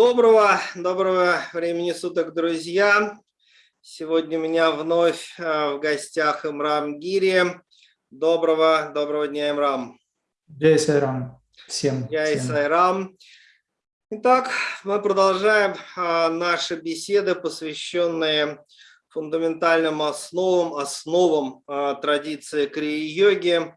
Доброго, доброго времени суток, друзья. Сегодня у меня вновь э, в гостях Имрам Гири. Доброго, доброго дня, Имрам. Джай Сайрам. Всем. Джай Сайрам. Итак, мы продолжаем э, наши беседы, посвященные фундаментальным основам, основам э, традиции крии-йоги.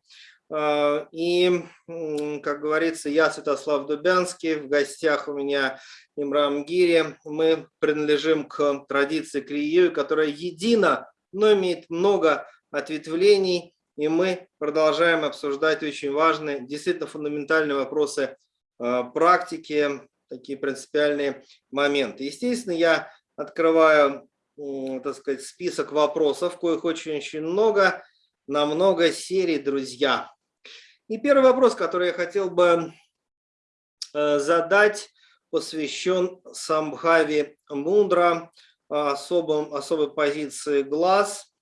И, как говорится, я Святослав Дубянский, в гостях у меня Имрам Гири. Мы принадлежим к традиции Крию, которая едина, но имеет много ответвлений. И мы продолжаем обсуждать очень важные, действительно фундаментальные вопросы э, практики, такие принципиальные моменты. Естественно, я открываю так сказать, список вопросов, коих очень-очень много, на много серий, друзья. И первый вопрос, который я хотел бы э, задать, посвящен Самбхави Мундра, особом, особой позиции глаз.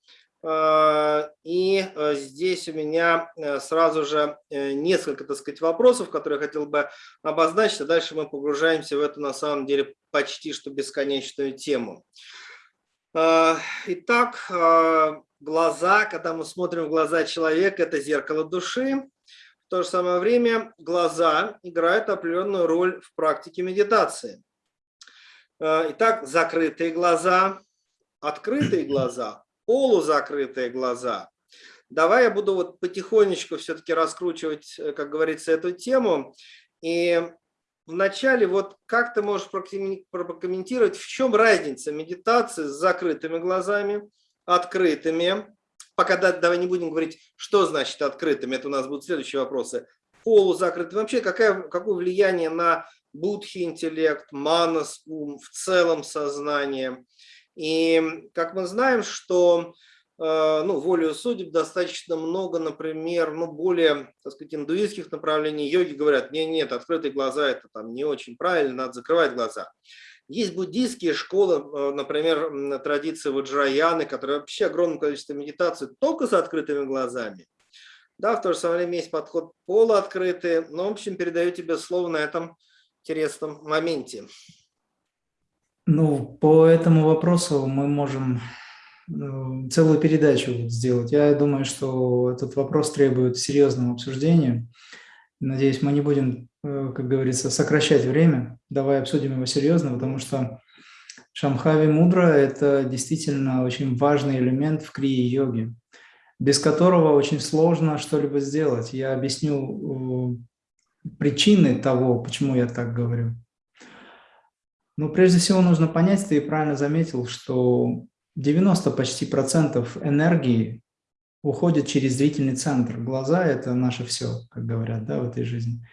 А, и э, здесь у меня э, сразу же э, несколько, так сказать, вопросов, которые я хотел бы обозначить, а дальше мы погружаемся в эту, на самом деле, почти что бесконечную тему. Итак, глаза, когда мы смотрим в глаза человека, это зеркало души то же самое время глаза играют определенную роль в практике медитации. Э, итак, закрытые глаза, открытые глаза, полузакрытые глаза. Давай я буду вот потихонечку все-таки раскручивать, э, как говорится, эту тему. И вначале вот как ты можешь прокомментировать, в чем разница медитации с закрытыми глазами, открытыми, пока давай не будем говорить, что значит открытым, это у нас будут следующие вопросы, полузакрытым, вообще какое, какое влияние на будхи интеллект, манас, ум, в целом сознание. И как мы знаем, что э, ну, волею судеб достаточно много, например, ну, более, так сказать, индуистских направлений. Йоги говорят, нет, нет, открытые глаза это там не очень правильно, надо закрывать глаза. Есть буддийские школы, э, например, традиции Ваджраяны, которые вообще огромное количество медитаций только с открытыми глазами. Да, в то же самое время есть подход полуоткрытый, но, в общем, передаю тебе слово на этом интересном моменте. Ну, по этому вопросу мы можем э, целую передачу сделать. Я думаю, что этот вопрос требует серьезного обсуждения. Надеюсь, мы не будем, э, как говорится, сокращать время. Давай обсудим его серьезно, потому что Шамхави Мудра – это действительно очень важный элемент в крии-йоге, без которого очень сложно что-либо сделать. Я объясню э, причины того, почему я так говорю. Но прежде всего нужно понять, ты правильно заметил, что 90 почти процентов энергии уходит через зрительный центр. Глаза – это наше все, как говорят да, в этой жизни.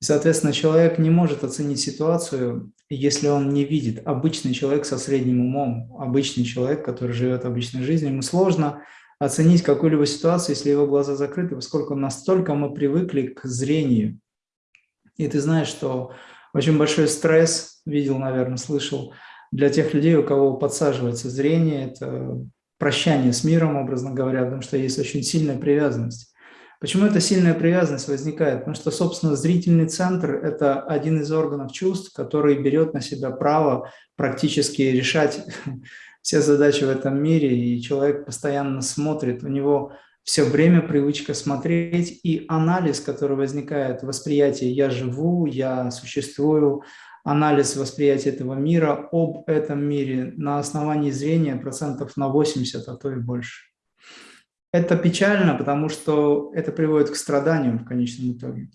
И, соответственно, человек не может оценить ситуацию, если он не видит. Обычный человек со средним умом, обычный человек, который живет обычной жизнью, ему сложно оценить какую-либо ситуацию, если его глаза закрыты, поскольку настолько мы привыкли к зрению. И ты знаешь, что очень большой стресс, видел, наверное, слышал, для тех людей, у кого подсаживается зрение, это прощание с миром, образно говоря, потому что есть очень сильная привязанность. Почему эта сильная привязанность возникает? Потому что, собственно, зрительный центр – это один из органов чувств, который берет на себя право практически решать все задачи в этом мире, и человек постоянно смотрит, у него все время привычка смотреть, и анализ, который возникает, восприятие «я живу», «я существую», анализ восприятия этого мира об этом мире на основании зрения процентов на 80, а то и больше. Это печально, потому что это приводит к страданиям в конечном итоге.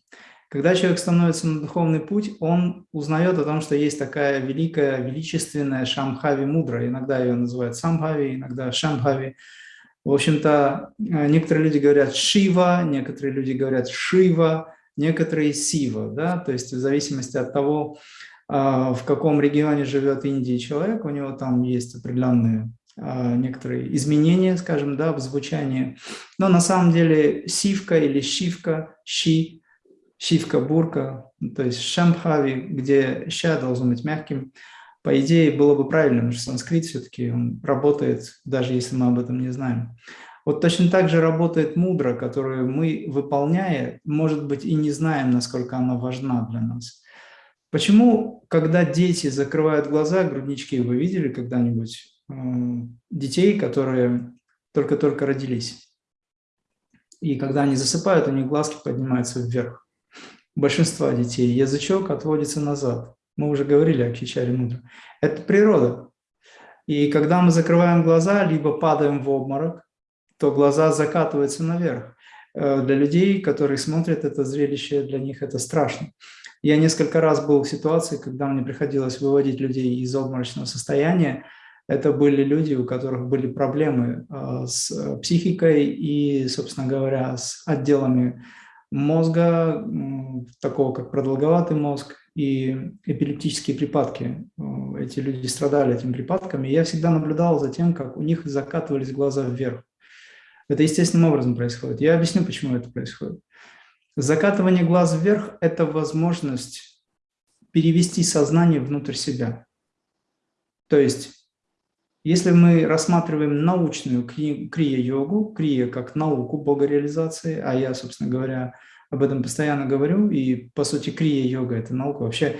Когда человек становится на духовный путь, он узнает о том, что есть такая великая, величественная Шамхави мудра. Иногда ее называют Самбхави, иногда Шамбхави. В общем-то, некоторые люди говорят Шива, некоторые люди говорят Шива, некоторые Сива. Да? То есть в зависимости от того, в каком регионе живет Индия человек, у него там есть определенные а, некоторые изменения, скажем, да, в звучании. Но на самом деле сивка или щивка, щи, щивка, бурка, то есть шамхави, где ща должен быть мягким, по идее было бы правильно, потому что санскрит все-таки работает, даже если мы об этом не знаем. Вот точно так же работает мудра, которую мы, выполняя, может быть, и не знаем, насколько она важна для нас. Почему, когда дети закрывают глаза, груднички, вы видели когда-нибудь э, детей, которые только-только родились? И когда они засыпают, у них глазки поднимаются вверх. Большинство детей язычок отводится назад. Мы уже говорили о кичаре мудро. Это природа. И когда мы закрываем глаза, либо падаем в обморок, то глаза закатываются наверх. Э, для людей, которые смотрят это зрелище, для них это страшно. Я несколько раз был в ситуации, когда мне приходилось выводить людей из обморочного состояния. Это были люди, у которых были проблемы э, с психикой и, собственно говоря, с отделами мозга, такого как продолговатый мозг и эпилептические припадки. Э, эти люди страдали этими припадками. Я всегда наблюдал за тем, как у них закатывались глаза вверх. Это естественным образом происходит. Я объясню, почему это происходит. Закатывание глаз вверх – это возможность перевести сознание внутрь себя. То есть, если мы рассматриваем научную крия-йогу, крия как науку богореализации, а я, собственно говоря, об этом постоянно говорю, и, по сути, крия-йога – это наука. Вообще,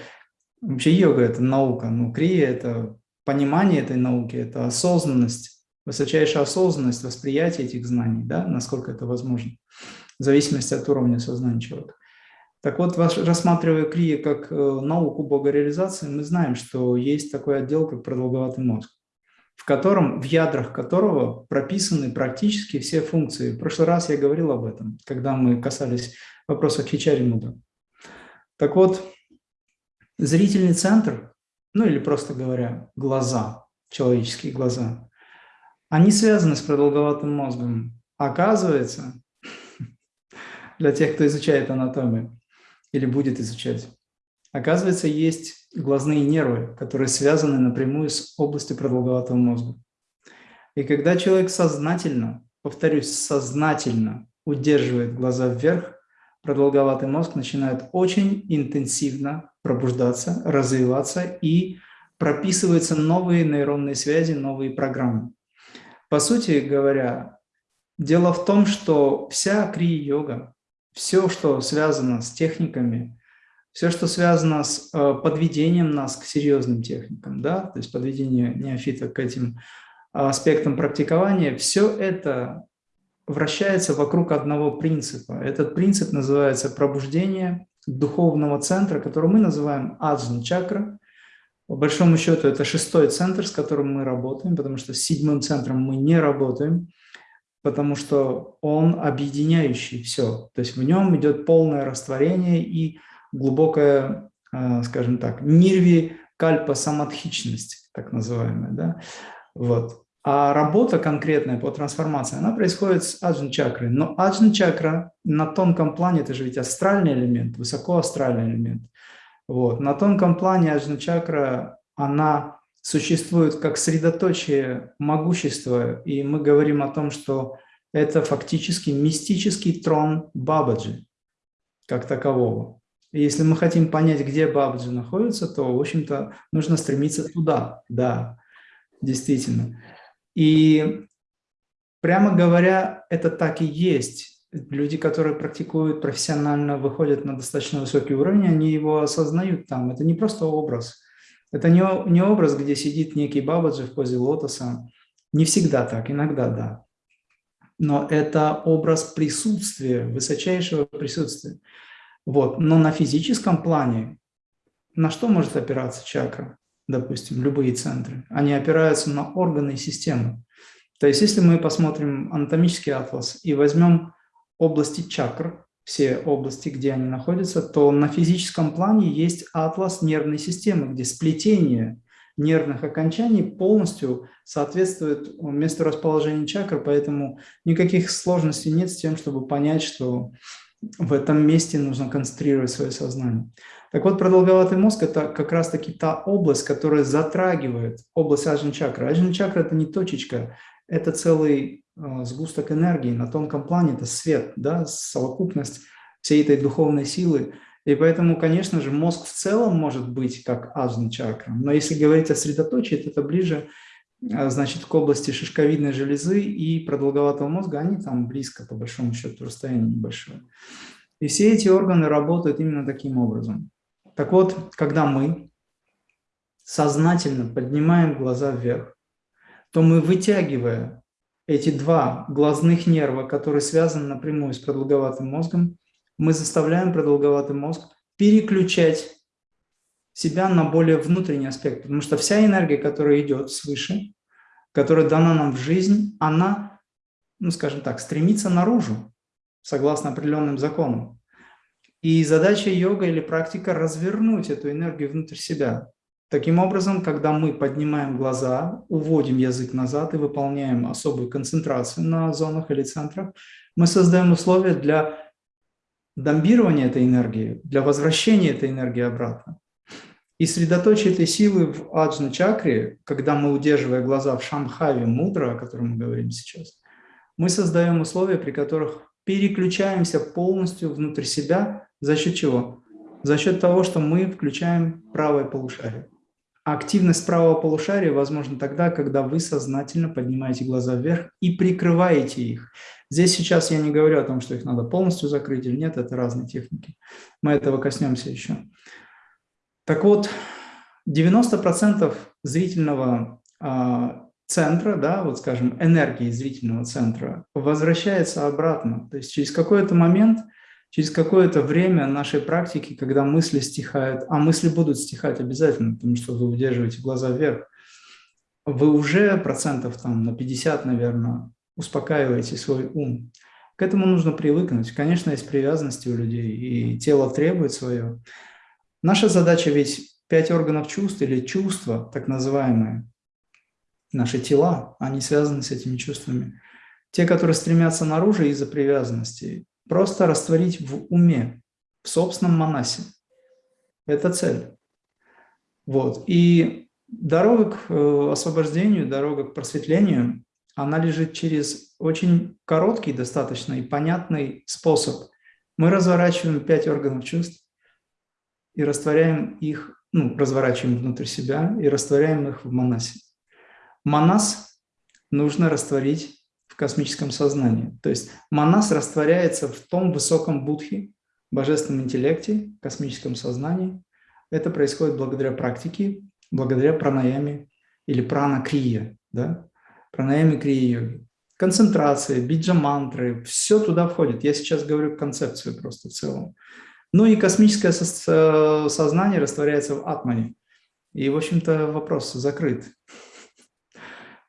вообще йога – это наука, но крия – это понимание этой науки, это осознанность, высочайшая осознанность восприятия этих знаний, да, насколько это возможно, в зависимости от уровня сознания человека. Так вот, рассматривая крия как э, науку богореализации, мы знаем, что есть такой отдел, как продолговатый мозг, в котором, в ядрах которого прописаны практически все функции. В прошлый раз я говорил об этом, когда мы касались вопроса Хичари Муда. Так вот, зрительный центр, ну или просто говоря, глаза, человеческие глаза, они связаны с продолговатым мозгом. Оказывается, для тех, кто изучает анатомию или будет изучать, оказывается, есть глазные нервы, которые связаны напрямую с областью продолговатого мозга. И когда человек сознательно, повторюсь, сознательно удерживает глаза вверх, продолговатый мозг начинает очень интенсивно пробуждаться, развиваться и прописываются новые нейронные связи, новые программы. По сути говоря, дело в том, что вся крия-йога, все, что связано с техниками, все, что связано с э, подведением нас к серьезным техникам, да, то есть подведение неофита к этим аспектам практикования, все это вращается вокруг одного принципа. Этот принцип называется пробуждение духовного центра, который мы называем аджна чакра, по большому счету это шестой центр, с которым мы работаем, потому что с седьмым центром мы не работаем, потому что он объединяющий все. То есть в нем идет полное растворение и глубокая, а, скажем так, нирви кальпа самадхичность, так называемая. Да? Вот. А работа конкретная по трансформации, она происходит с аджн чакрой. Но аджн чакра на тонком плане, это же ведь астральный элемент, высокоастральный элемент. Вот. На тонком плане аджна-чакра, она существует как средоточие могущества, и мы говорим о том, что это фактически мистический трон Бабаджи, как такового. И если мы хотим понять, где Бабаджи находится, то, в общем-то, нужно стремиться туда, да, действительно. И прямо говоря, это так и есть люди, которые практикуют профессионально, выходят на достаточно высокий уровень, они его осознают там. Это не просто образ. Это не, не образ, где сидит некий бабаджи в позе лотоса. Не всегда так, иногда да. Но это образ присутствия, высочайшего присутствия. Вот. Но на физическом плане на что может опираться чакра? Допустим, любые центры. Они опираются на органы и системы. То есть если мы посмотрим анатомический атлас и возьмем области чакр, все области, где они находятся, то на физическом плане есть атлас нервной системы, где сплетение нервных окончаний полностью соответствует месту расположения чакр, поэтому никаких сложностей нет с тем, чтобы понять, что в этом месте нужно концентрировать свое сознание. Так вот, продолговатый мозг – это как раз-таки та область, которая затрагивает область аджн-чакры. Аджн-чакра – это не точечка, это целый сгусток энергии, на тонком плане это свет, да, совокупность всей этой духовной силы. И поэтому, конечно же, мозг в целом может быть как аджна чакра. Но если говорить о средоточии, то это ближе а, значит, к области шишковидной железы и продолговатого мозга, они там близко, по большому счету, расстояние небольшое. И все эти органы работают именно таким образом. Так вот, когда мы сознательно поднимаем глаза вверх, то мы, вытягивая эти два глазных нерва, которые связаны напрямую с продолговатым мозгом, мы заставляем продолговатый мозг переключать себя на более внутренний аспект, потому что вся энергия, которая идет свыше, которая дана нам в жизнь, она, ну скажем так, стремится наружу, согласно определенным законам. И задача йога или практика – развернуть эту энергию внутрь себя. Таким образом, когда мы поднимаем глаза, уводим язык назад и выполняем особую концентрацию на зонах или центрах, мы создаем условия для дамбирования этой энергии, для возвращения этой энергии обратно. И средоточие этой силы в аджна чакре, когда мы, удерживая глаза в шамхаве мудра, о котором мы говорим сейчас, мы создаем условия, при которых переключаемся полностью внутрь себя. За счет чего? За счет того, что мы включаем правое полушарие. А активность правого полушария возможна тогда, когда вы сознательно поднимаете глаза вверх и прикрываете их. Здесь сейчас я не говорю о том, что их надо полностью закрыть или нет, это разные техники. Мы этого коснемся еще. Так вот, 90% зрительного а, центра, да, вот скажем, энергии зрительного центра возвращается обратно. То есть через какой-то момент, через какое-то время нашей практики, когда мысли стихают, а мысли будут стихать обязательно, потому что вы удерживаете глаза вверх, вы уже процентов там на 50, наверное, успокаиваете свой ум. К этому нужно привыкнуть. Конечно, есть привязанности у людей, и тело требует свое. Наша задача ведь пять органов чувств или чувства, так называемые, наши тела, они связаны с этими чувствами. Те, которые стремятся наружу из-за привязанности, просто растворить в уме, в собственном манасе. Это цель. Вот. И дорога к э, освобождению, дорога к просветлению, она лежит через очень короткий достаточно и понятный способ. Мы разворачиваем пять органов чувств, и растворяем их, ну, разворачиваем внутрь себя и растворяем их в манасе. Манас нужно растворить космическом сознании. То есть манас растворяется в том высоком будхе, божественном интеллекте, космическом сознании. Это происходит благодаря практике, благодаря пранаяме или прана-крия, да? пранаяме крия-йоги. Концентрация, биджа-мантры, все туда входит. Я сейчас говорю концепцию просто в целом. Ну и космическое сознание растворяется в атмане. И, в общем-то, вопрос закрыт.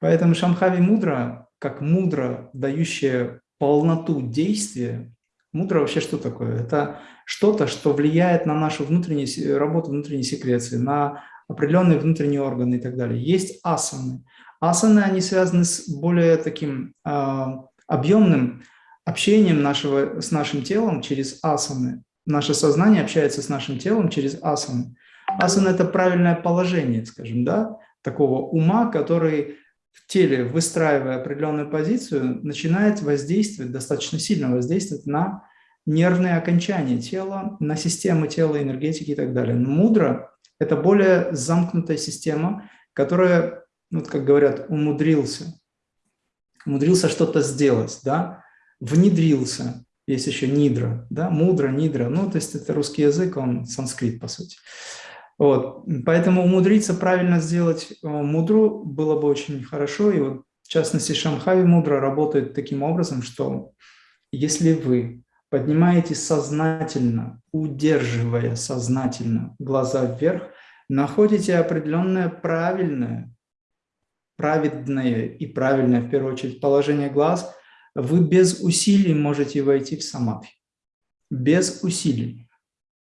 Поэтому Шамхави мудра, как мудра, дающая полноту действия, мудра вообще что такое? Это что-то, что влияет на нашу внутреннюю работу внутренней секреции, на определенные внутренние органы и так далее. Есть асаны. Асаны, они связаны с более таким э, объемным общением нашего, с нашим телом через асаны наше сознание общается с нашим телом через асаны. Асана – это правильное положение, скажем, да, такого ума, который в теле, выстраивая определенную позицию, начинает воздействовать, достаточно сильно воздействовать на нервные окончания тела, на системы тела, энергетики и так далее. Но мудро – это более замкнутая система, которая, ну, как говорят, умудрился, умудрился что-то сделать, да, внедрился, есть еще нидра, да, мудра, нидра, ну, то есть это русский язык, он санскрит, по сути. Вот, поэтому умудриться правильно сделать э, мудру было бы очень хорошо, и вот, в частности, Шамхави мудра работает таким образом, что если вы поднимаете сознательно, удерживая сознательно глаза вверх, находите определенное правильное, праведное и правильное, в первую очередь, положение глаз – вы без усилий можете войти в самадхи. Без усилий.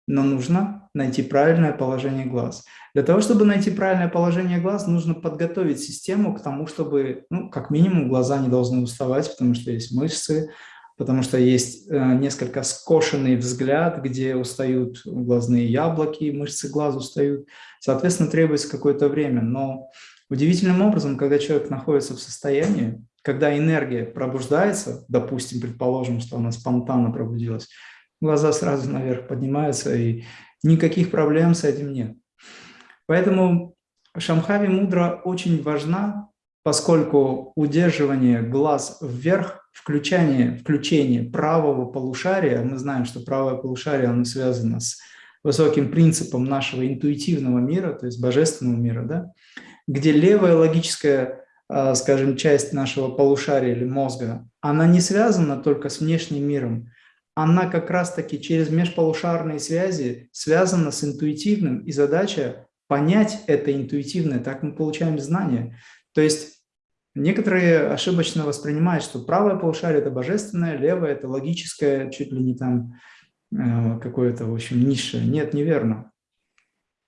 Но нужно найти правильное положение глаз. Для того, чтобы найти правильное положение глаз, нужно подготовить систему к тому, чтобы, ну, как минимум, глаза не должны уставать, потому что есть мышцы, потому что есть э, несколько скошенный взгляд, где устают глазные яблоки, мышцы глаз устают. Соответственно, требуется какое-то время. Но удивительным образом, когда человек находится в состоянии, когда энергия пробуждается, допустим, предположим, что она спонтанно пробудилась, глаза сразу наверх поднимаются, и никаких проблем с этим нет. Поэтому Шамхави мудра очень важна, поскольку удерживание глаз вверх, включение, включение правого полушария, мы знаем, что правое полушарие оно связано с высоким принципам нашего интуитивного мира, то есть божественного мира, да, где левая логическая, а, скажем, часть нашего полушария или мозга, она не связана только с внешним миром, она как раз-таки через межполушарные связи связана с интуитивным, и задача понять это интуитивное, так мы получаем знания. То есть некоторые ошибочно воспринимают, что правое полушарие – это божественное, левое – это логическое, чуть ли не там э, какое-то, в общем, низшее. Нет, неверно.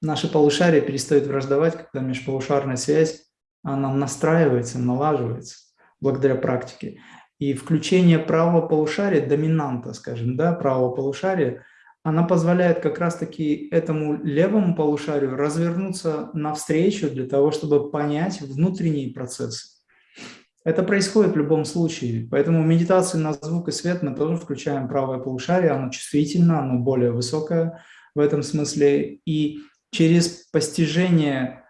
Наши полушария перестают враждовать, когда межполушарная связь, она настраивается, налаживается благодаря практике. И включение правого полушария, доминанта, скажем, да, правого полушария, она позволяет как раз-таки этому левому полушарию развернуться навстречу для того, чтобы понять внутренние процессы. Это происходит в любом случае, поэтому в медитации на звук и свет мы тоже включаем правое полушарие, оно чувствительно, оно более высокое в этом смысле, и через постижение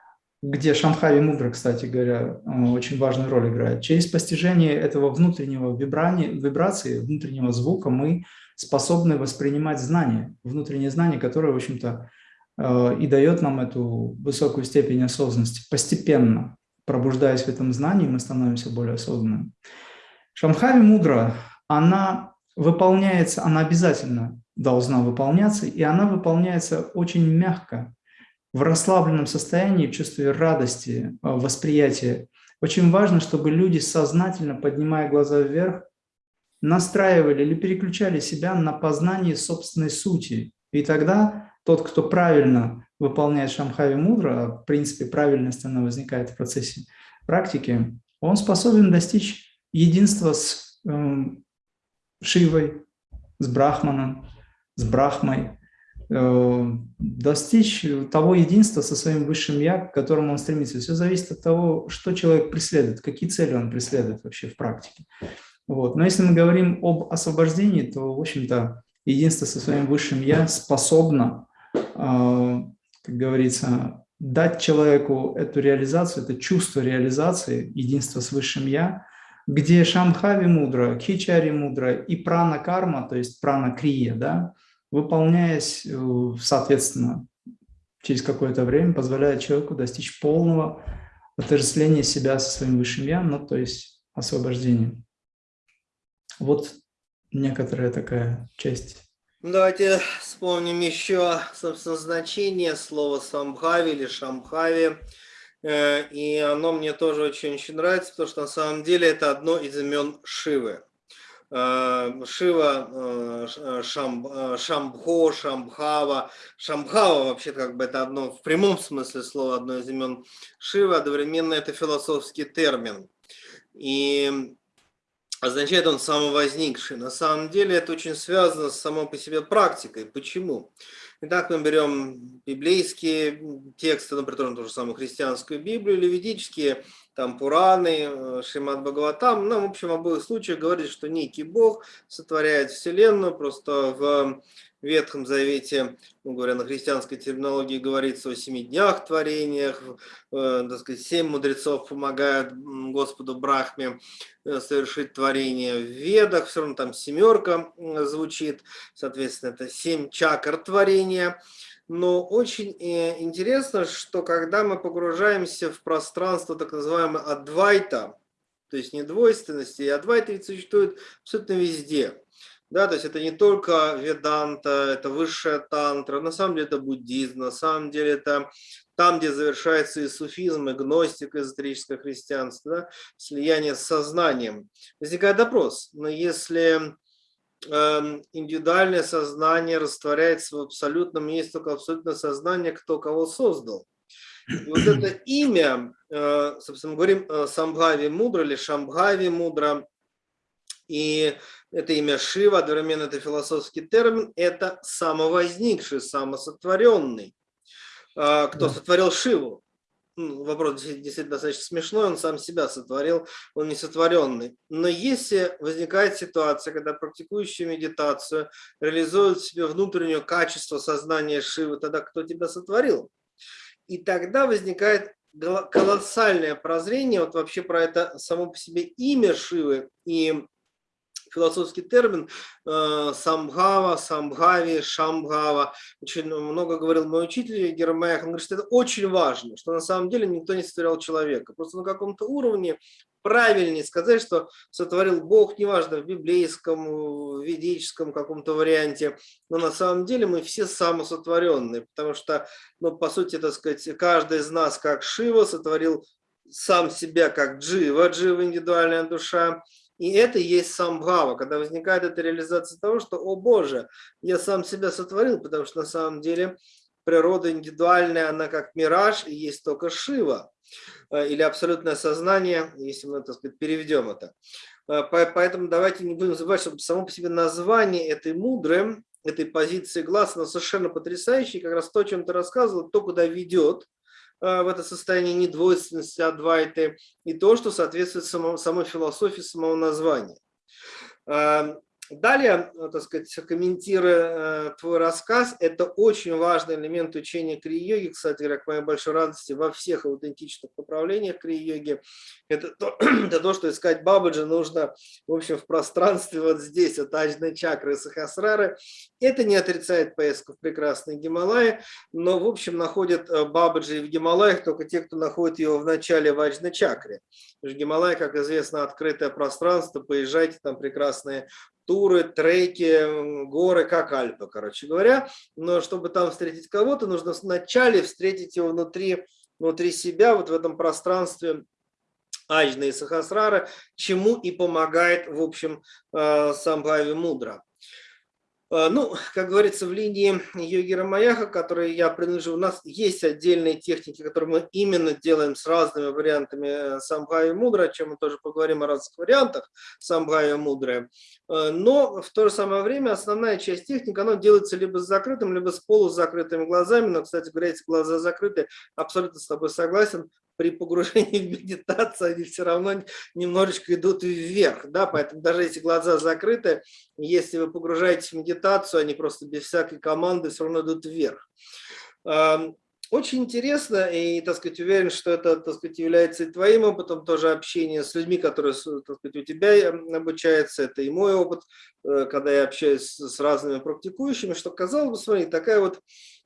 где Шамхави Мудра, кстати говоря, очень важную роль играет. Через постижение этого внутреннего вибрации, внутреннего звука мы способны воспринимать знания, внутреннее знание, которое, в общем-то, э, и дает нам эту высокую степень осознанности. Постепенно, пробуждаясь в этом знании, мы становимся более осознанными. Шамхави Мудра, она выполняется, она обязательно должна выполняться, и она выполняется очень мягко, в расслабленном состоянии, в чувстве радости, э, восприятия. Очень важно, чтобы люди сознательно, поднимая глаза вверх, настраивали или переключали себя на познание собственной сути. И тогда тот, кто правильно выполняет Шамхави Мудра, а в принципе правильность она возникает в процессе практики, он способен достичь единства с э, Шивой, с Брахманом, с Брахмой, достичь того единства со своим высшим «я», к которому он стремится. Все зависит от того, что человек преследует, какие цели он преследует вообще в практике. Вот. Но если мы говорим об освобождении, то, в общем-то, единство со своим высшим «я» способно, э, как говорится, дать человеку эту реализацию, это чувство реализации, единства с высшим «я», где Шамхави мудра, Кичари мудра и прана карма, то есть прана крия, да, выполняясь, э, соответственно, через какое-то время, позволяет человеку достичь полного отождествления себя со своим высшим «я», ну, то есть освобождения. Вот некоторая такая часть. Давайте вспомним еще, собственно, значение слова «самбхави» или «шамбхави». Э, и оно мне тоже очень-очень нравится, потому что на самом деле это одно из имен Шивы. Э, Шива, э, э, Шам, Шамбхо, Шамбхава. Шамбхава вообще как бы это одно, в прямом смысле слова, одно из имен Шива, одновременно это философский термин. И означает он самовозникший. На самом деле это очень связано с самой по себе практикой. Почему? Итак, мы берем библейские тексты, например, ту же самую христианскую Библию или ведические там Пураны, э, Шимат Бхагаватам, ну, в общем, в обоих случаях говорит, что некий Бог сотворяет Вселенную, просто в Ветхом Завете, ну, говоря на христианской терминологии, говорится о семи днях творениях, э, так сказать, семь мудрецов помогают Господу Брахме э, совершить творение. В Ведах, все равно там семерка звучит, соответственно, это семь чакр творения. Но очень э, интересно, что когда мы погружаемся в пространство так называемого адвайта, то есть не двойственности, и адвайта ведь существует абсолютно везде. Да, то есть это не только веданта, это высшая тантра, на самом деле это буддизм, на самом деле это там, где завершается и суфизм, и гностика, эзотерическое христианство, да, слияние с сознанием. Возникает вопрос, но если индивидуальное сознание растворяется в абсолютном, есть только абсолютное сознание, кто кого создал. И вот это имя, э, собственно, мы говорим э, Самбхави Мудра или Шамбхави Мудра, и это имя Шива, одновременно это философский термин, это самовозникший, самосотворенный. Э, кто сотворил Шиву? Ну, вопрос действительно достаточно смешной, он сам себя сотворил, он не сотворенный. Но если возникает ситуация, когда практикующий медитацию реализует в себе внутреннее качество сознания Шивы, тогда кто тебя сотворил? И тогда возникает колоссальное прозрение вот вообще про это само по себе имя Шивы и философский термин э, самгава, самгави, шамгава. Очень много говорил мой учитель Гермаях. Он говорит, что это очень важно, что на самом деле никто не сотворял человека. Просто на каком-то уровне правильнее сказать, что сотворил Бог, неважно, в библейском, в ведическом каком-то варианте, но на самом деле мы все самосотворенные, потому что, ну, по сути, так сказать, каждый из нас, как Шива, сотворил сам себя как Джива, Джива индивидуальная душа, и это есть самбхава, когда возникает эта реализация того, что, о Боже, я сам себя сотворил, потому что на самом деле природа индивидуальная, она как мираж, и есть только Шива. Э, или абсолютное сознание, если мы, так сказать, переведем это. Э, поэтому давайте не будем забывать, что само по себе название этой мудры, этой позиции глаз, оно совершенно потрясающее. Как раз то, о чем ты рассказывал, то, куда ведет в это состояние недвойственности, адвайты, и то, что соответствует самому, самой философии самого названия. Далее, э, так сказать, комментируя э, твой рассказ, это очень важный элемент учения крия-йоги, кстати говоря, к моей большой радости, во всех аутентичных направлениях крия-йоги. Это то, это то, что искать Бабаджи нужно, в общем, в пространстве вот здесь, от ажной чакры и сахасрары. Это не отрицает поездку в прекрасные Гималаи, но, в общем, находят э, Бабаджи в Гималаях только те, кто находит его в начале в ажной чакре. Гималай, как известно, открытое пространство, поезжайте, там прекрасные туры, треки, горы, как Альпы, короче говоря. Но чтобы там встретить кого-то, нужно вначале встретить его внутри, внутри себя, вот в этом пространстве Аджна и Сахасрара, чему и помогает, в общем, э, Самбхави Мудра. Э, ну, как говорится, в линии йоги Рамаяха, которой я принадлежу, у нас есть отдельные техники, которые мы именно делаем с разными вариантами э, самбхави мудра, о чем мы тоже поговорим о разных вариантах самбхави мудры. Э, но в то же самое время основная часть техник, она делается либо с закрытым, либо с полузакрытыми глазами. Но, кстати говоря, эти глаза закрыты, абсолютно с тобой согласен, при погружении в медитацию они все равно немножечко идут вверх, да, поэтому даже если глаза закрыты, если вы погружаетесь в медитацию, они просто без всякой команды все равно идут вверх. Очень интересно и, так сказать, уверен, что это, так сказать, является и твоим опытом, тоже общение с людьми, которые, так сказать, у тебя обучаются, это и мой опыт, э, когда я общаюсь с разными практикующими, что казалось бы, смотри, такая вот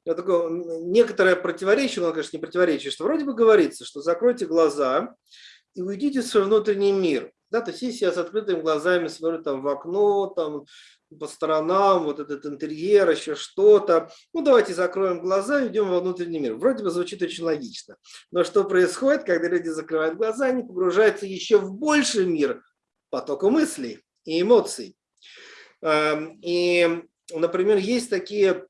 такое некоторое противоречие, но, конечно, не противоречие, что вроде бы говорится, что закройте глаза и уйдите в свой внутренний мир. Да, то есть если я с открытыми глазами смотрю там в окно, там по сторонам, вот этот интерьер, еще что-то. Ну, давайте закроем глаза и идем во внутренний мир. Вроде бы звучит очень логично. Но что происходит, когда люди закрывают глаза, они погружаются еще в больший мир потока мыслей и эмоций. Эм, и, например, есть такие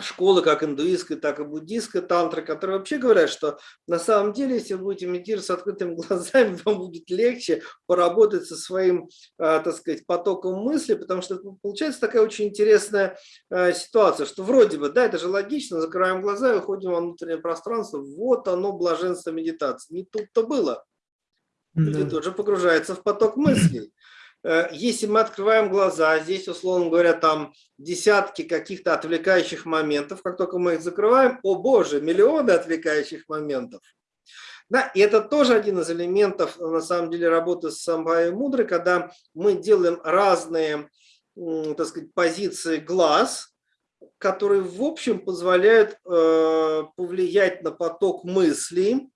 школы, как индуистская, так и буддийская тантра, которые вообще говорят, что на самом деле, если вы будете медитировать с открытыми глазами, вам будет легче поработать со своим, а, так сказать, потоком мысли, потому что получается такая очень интересная а, ситуация, что вроде бы, да, это же логично, закрываем глаза и уходим во внутреннее пространство, вот оно блаженство медитации. Не тут-то было. Да. тоже погружаются в поток мыслей. Э, если мы открываем глаза, здесь, условно говоря, там десятки каких-то отвлекающих моментов, как только мы их закрываем, о боже, миллионы отвлекающих моментов. Да, и это тоже один из элементов, на самом деле, работы с самбхай мудры, когда мы делаем разные, так сказать, позиции глаз, которые, в общем, позволяют э, повлиять на поток мыслей,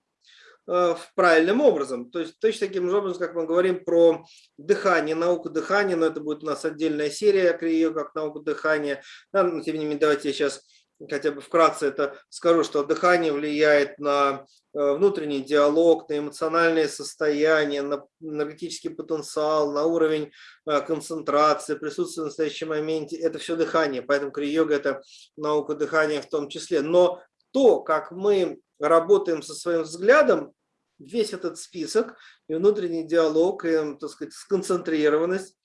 правильным образом. То есть точно таким же образом, как мы говорим про дыхание, науку дыхания, но это будет у нас отдельная серия, ее как науку дыхания. Да, но тем не менее, давайте я сейчас хотя бы вкратце это скажу, что дыхание влияет на э, внутренний диалог, на эмоциональное состояние, на энергетический потенциал, на уровень э, концентрации, присутствие в настоящем моменте. Это все дыхание, поэтому крия-йога – это наука дыхания в том числе. Но то, как мы работаем со своим взглядом, весь этот список, и внутренний диалог, и, так сказать, сконцентрированность.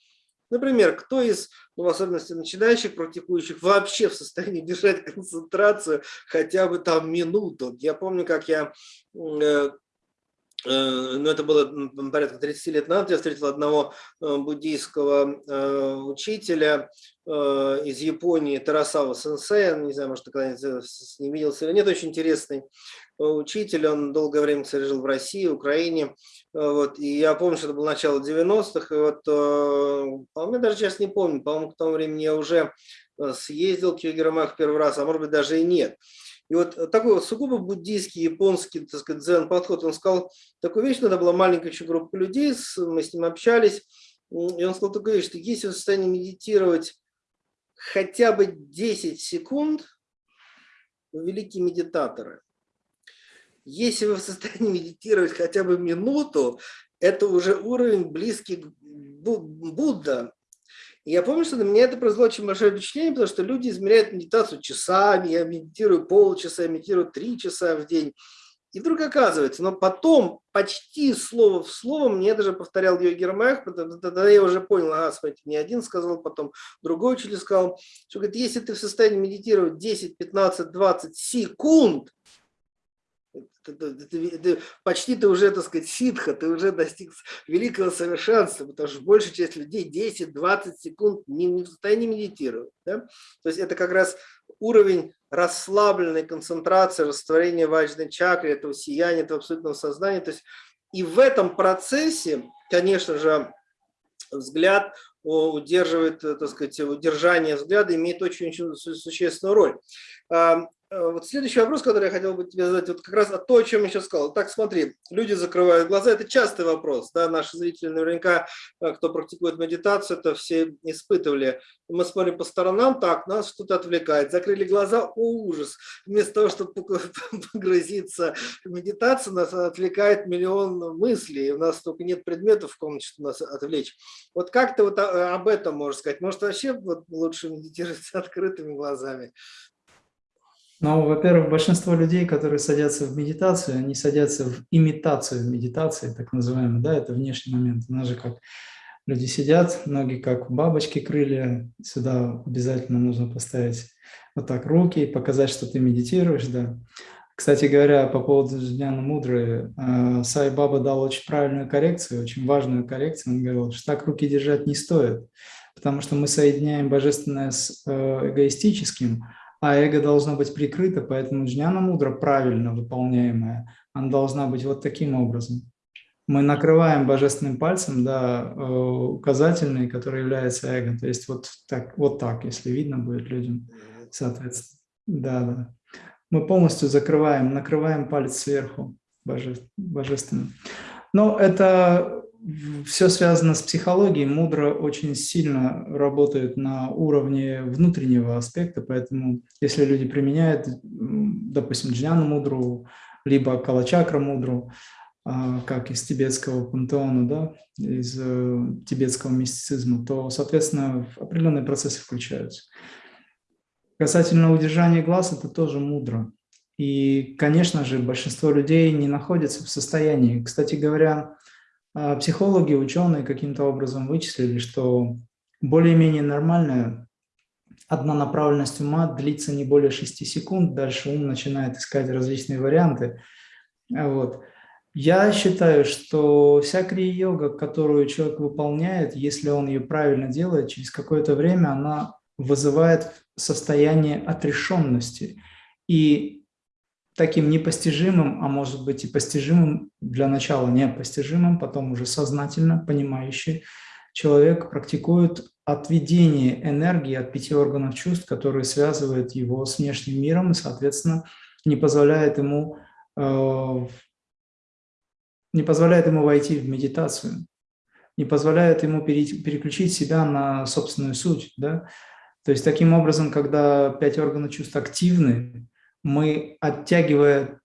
Например, кто из, ну, в особенности начинающих практикующих, вообще в состоянии держать концентрацию хотя бы там минуту. Я помню, как я э, ну, это было порядка 30 лет назад, я встретил одного э, буддийского э, учителя из Японии, Тарасава Сенсея, не знаю, может, когда-нибудь с ним виделся или нет, очень интересный учитель, он долгое время, кстати, жил в России, Украине, вот, и я помню, что это было начало 90-х, и вот, по-моему, даже сейчас не помню, по-моему, к тому времени я уже съездил к Югермах первый раз, а может быть, даже и нет. И вот такой вот сугубо буддийский, японский, так сказать, дзен-подход, он сказал такую вещь, надо была маленькая еще группа людей, мы с ним общались, и он сказал такую вещь, что если вы в состоянии медитировать хотя бы 10 секунд, вы великие медитаторы. Если вы в состоянии медитировать хотя бы минуту, это уже уровень близкий к Будда. Я помню, что на меня это произвело очень большое впечатление, потому что люди измеряют медитацию часами, я медитирую полчаса, я медитирую три часа в день. И вдруг оказывается, но потом почти слово в слово мне даже повторял ее Гермах, тогда я уже понял, ага, смотрите, не один сказал, потом другой учитель сказал, что говорит, если ты в состоянии медитировать 10, 15, 20 секунд, ты, почти ты уже, так сказать, ситха, ты уже достиг великого совершенства, потому что большая часть людей 10-20 секунд не, не в состоянии медитировать. Да? То есть это как раз уровень расслабленной концентрации, растворения важной чакры, этого сияния, этого абсолютного сознания. То есть и в этом процессе, конечно же, взгляд удерживает, так сказать, удержание взгляда имеет очень-очень существенную роль. Э, вот следующий вопрос, который я хотел бы тебе задать, вот как раз о то, о чем я сейчас сказал. Так, смотри, люди закрывают глаза, это частый вопрос, да, наши зрители наверняка, э, кто практикует медитацию, это все испытывали. Мы смотрим по сторонам, так, нас что-то отвлекает, закрыли глаза, о, ужас. Вместо того, чтобы погрузиться в медитацию, нас отвлекает миллион мыслей, у нас только нет предметов в комнате, чтобы нас отвлечь. Вот как ты вот об этом можешь сказать? Может, вообще вот лучше медитировать с открытыми глазами? Ну, во-первых, большинство людей, которые садятся в медитацию, они садятся в имитацию медитации, так называемую, да, это внешний момент. У нас же как люди сидят, ноги как бабочки крылья, сюда обязательно нужно поставить вот так руки и показать, что ты медитируешь, да. Кстати говоря, по поводу Джняна Мудры, э, Сай Баба дал очень правильную коррекцию, очень важную коррекцию. Он говорил, что так руки держать не стоит, потому что мы соединяем божественное с э, эгоистическим, а эго должно быть прикрыто, поэтому джняна мудра правильно выполняемая, она должна быть вот таким образом. Мы накрываем божественным пальцем, да, э, указательный, который является эго, то есть вот так, вот так, если видно будет людям, соответственно. Да, да. Мы полностью закрываем, накрываем палец сверху боже, божественным. Но это все связано с психологией. Мудро очень сильно работает на уровне внутреннего аспекта, поэтому если люди применяют, допустим, джняну мудру, либо калачакра мудру, а, как из тибетского пантеона, да, из э, тибетского мистицизма, то, соответственно, определенные процессы включаются. Касательно удержания глаз, это тоже мудро. И, конечно же, большинство людей не находится в состоянии. Кстати говоря, психологи, ученые каким-то образом вычислили, что более-менее нормальная однонаправленность ума длится не более 6 секунд, дальше ум начинает искать различные варианты. Вот. Я считаю, что вся крия-йога, которую человек выполняет, если он ее правильно делает, через какое-то время она вызывает состояние отрешенности. И таким непостижимым, а может быть и постижимым, для начала непостижимым, потом уже сознательно понимающий человек практикует отведение энергии от пяти органов чувств, которые связывают его с внешним миром и, соответственно, не позволяет ему, э, не позволяет ему войти в медитацию, не позволяет ему переключить себя на собственную суть. Да? То есть таким образом, когда пять органов чувств активны, мы, оттягивая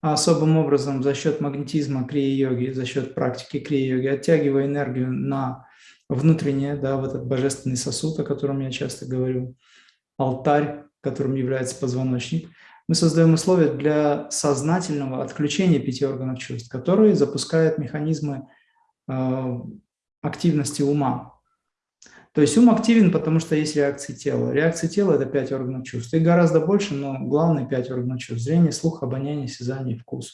особым образом за счет магнетизма крия-йоги, за счет практики крия-йоги, оттягивая энергию на внутреннее, да, в этот божественный сосуд, о котором я часто говорю, алтарь, которым является позвоночник, мы создаем условия для сознательного отключения пяти органов чувств, которые запускают механизмы э, активности ума. То есть ум активен, потому что есть реакции тела. Реакции тела – это пять органов чувств. Их гораздо больше, но главные пять органов чувств – зрение, слух, обоняние, осязание, вкус.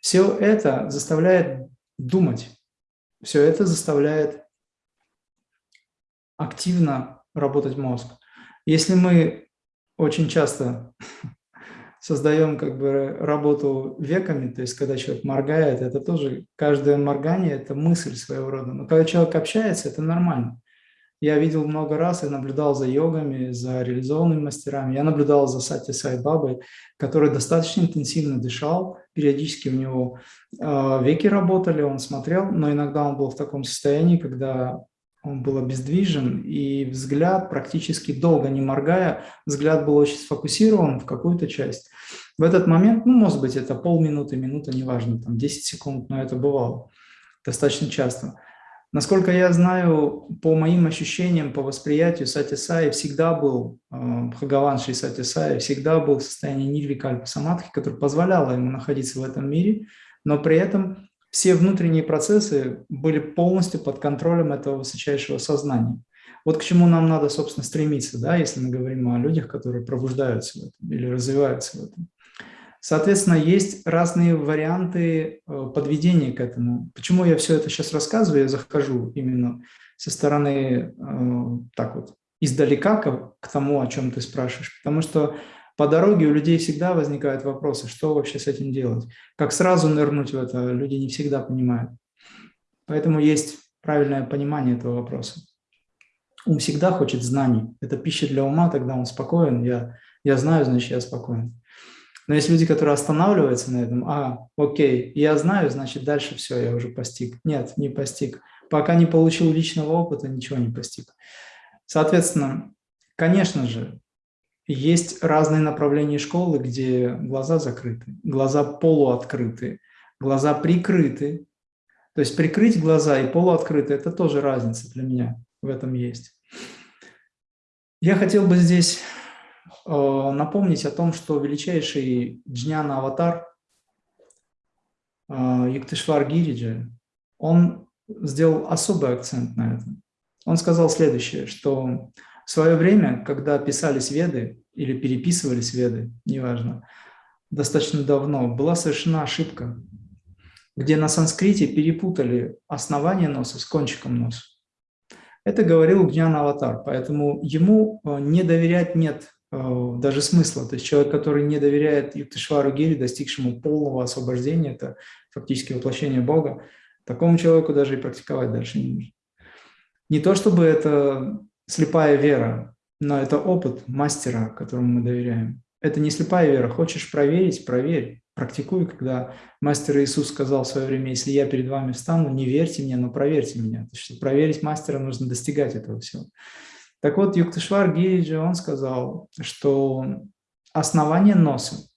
Все это заставляет думать, все это заставляет активно работать мозг. Если мы очень часто создаем как бы работу веками, то есть когда человек моргает, это тоже, каждое моргание – это мысль своего рода. Но когда человек общается, это нормально. Я видел много раз и наблюдал за йогами, за реализованными мастерами. Я наблюдал за Сати Сай Бабой, который достаточно интенсивно дышал. Периодически у него э, веки работали, он смотрел, но иногда он был в таком состоянии, когда он был обездвижен, и взгляд, практически долго не моргая, взгляд был очень сфокусирован в какую-то часть. В этот момент, ну, может быть, это полминуты, минута, неважно, там 10 секунд, но это бывало достаточно часто. Насколько я знаю, по моим ощущениям, по восприятию, Сати Саи всегда был, э, Бхагаван Шри Сати Саи всегда был в состоянии нирвикальпа самадхи, которое позволяло ему находиться в этом мире, но при этом все внутренние процессы были полностью под контролем этого высочайшего сознания. Вот к чему нам надо, собственно, стремиться, да, если мы говорим о людях, которые пробуждаются в этом или развиваются в этом. Соответственно, есть разные варианты э, подведения к этому. Почему я все это сейчас рассказываю? Я захожу именно со стороны, э, так вот, издалека к, тому, о чем ты спрашиваешь. Потому что по дороге у людей всегда возникают вопросы, что вообще с этим делать. Как сразу нырнуть в это, люди не всегда понимают. Поэтому есть правильное понимание этого вопроса. Ум всегда хочет знаний. Это пища для ума, тогда он спокоен. Я, я знаю, значит, я спокоен. Но есть люди, которые останавливаются на этом. А, окей, я знаю, значит, дальше все, я уже постиг. Нет, не постиг. Пока не получил личного опыта, ничего не постиг. Соответственно, конечно же, есть разные направления школы, где глаза закрыты, глаза полуоткрыты, глаза прикрыты. То есть прикрыть глаза и полуоткрыты – это тоже разница для меня в этом есть. Я хотел бы здесь напомнить о том, что величайший джняна аватар э, Юктышвар Гириджа, он сделал особый акцент на этом. Он сказал следующее, что в свое время, когда писались веды или переписывались веды, неважно, достаточно давно, была совершена ошибка, где на санскрите перепутали основание носа с кончиком носа. Это говорил Гнян Аватар, поэтому ему э, не доверять нет э, даже смысла. То есть человек, который не доверяет Юктышвару Гири, достигшему полного освобождения, это фактически воплощение Бога, такому человеку даже и практиковать дальше не нужно. Не то чтобы это слепая вера, но это опыт мастера, которому мы доверяем. Это не слепая вера. Хочешь проверить – проверь. Практикуй, когда мастер Иисус сказал в свое время, если я перед вами встану, не верьте мне, но проверьте меня. То есть, проверить мастера, нужно достигать этого всего. Так вот, Юктышвар Гириджи, он сказал, что основание носа,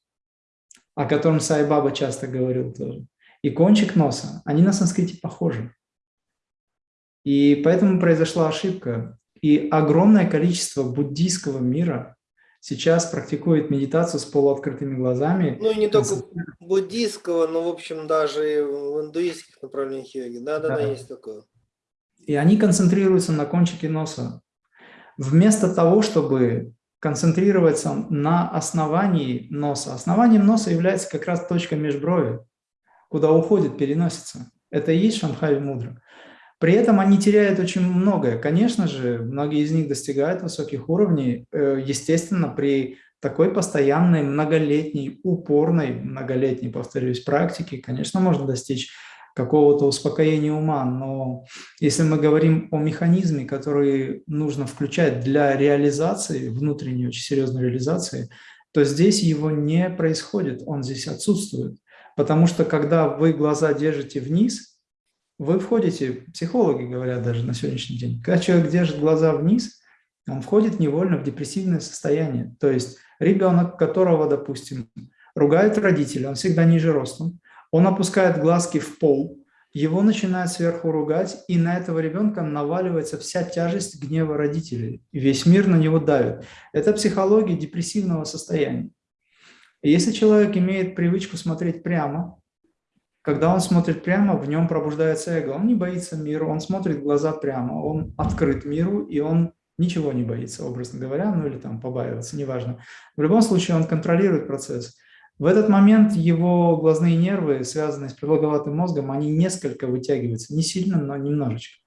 о котором Сай Баба часто говорил тоже, и кончик носа, они на санскрите похожи. И поэтому произошла ошибка. И огромное количество буддийского мира сейчас практикует медитацию с полуоткрытыми глазами. Ну и не только буддийского, но, в общем, даже и в индуистских направлениях йоги. Да-да-да, да. есть такое. И они концентрируются на кончике носа. Вместо того, чтобы концентрироваться на основании носа. Основанием носа является как раз точка межброви, куда уходит переносится. Это и есть Шанхай Мудра. При этом они теряют очень многое. Конечно же, многие из них достигают высоких уровней, э, естественно, при такой постоянной, многолетней, упорной, многолетней, повторюсь, практике, конечно, можно достичь какого-то успокоения ума, но если мы говорим о механизме, который нужно включать для реализации, внутренней очень серьезной реализации, то здесь его не происходит, он здесь отсутствует. Потому что когда вы глаза держите вниз, вы входите, психологи говорят даже на сегодняшний день, когда человек держит глаза вниз, он входит невольно в депрессивное состояние. То есть ребенок, которого, допустим, ругают родители, он всегда ниже ростом, он опускает глазки в пол, его начинают сверху ругать, и на этого ребенка наваливается вся тяжесть гнева родителей. Весь мир на него давит. Это психология депрессивного состояния. Если человек имеет привычку смотреть прямо, когда он смотрит прямо, в нем пробуждается эго. Он не боится мира, он смотрит глаза прямо, он открыт миру, и он ничего не боится, образно говоря, ну или там побаивается, неважно. В любом случае он контролирует процесс. В этот момент его глазные нервы, связанные с продолговатым мозгом, они несколько вытягиваются, не сильно, но немножечко.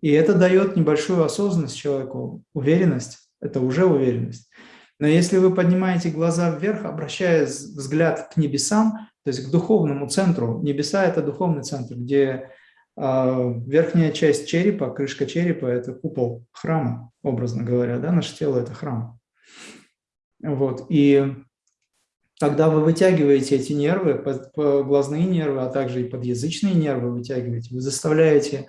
И это дает небольшую осознанность человеку, уверенность, это уже уверенность. Но если вы поднимаете глаза вверх, обращая взгляд к небесам, то есть к духовному центру, небеса – это духовный центр, где э, верхняя часть черепа, крышка черепа – это купол храма, образно говоря, да, наше тело – это храм. Вот, и тогда вы вытягиваете эти нервы, глазные нервы, а также и подъязычные нервы вытягиваете, вы заставляете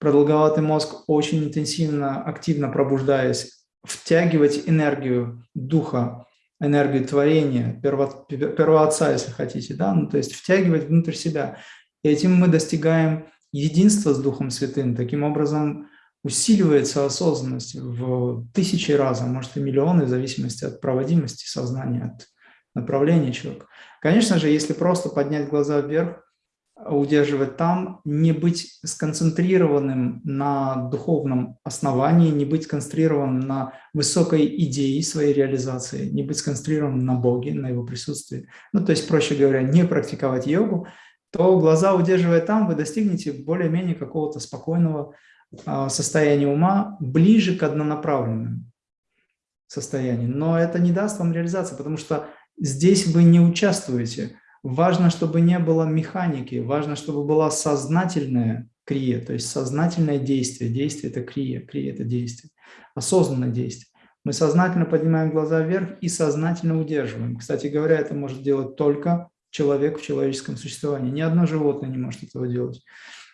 продолговатый мозг очень интенсивно, активно пробуждаясь, втягивать энергию духа, энергию творения, перво, первоотца, если хотите, да, ну, то есть втягивать внутрь себя. И этим мы достигаем единства с Духом Святым. Таким образом усиливается осознанность в тысячи раз, а может и миллионы, в зависимости от проводимости сознания, от направления человека. Конечно же, если просто поднять глаза вверх, удерживать там, не быть сконцентрированным на духовном основании, не быть сконцентрированным на высокой идее своей реализации, не быть сконцентрированным на Боге, на Его присутствии. Ну, то есть, проще говоря, не практиковать йогу, то глаза удерживая там, вы достигнете более-менее какого-то спокойного а, состояния ума, ближе к однонаправленному состоянию. Но это не даст вам реализации, потому что здесь вы не участвуете – Важно, чтобы не было механики, важно, чтобы была сознательная крия, то есть сознательное действие. Действие – это крия, крия – это действие, осознанное действие. Мы сознательно поднимаем глаза вверх и сознательно удерживаем. Кстати говоря, это может делать только человек в человеческом существовании. Ни одно животное не может этого делать.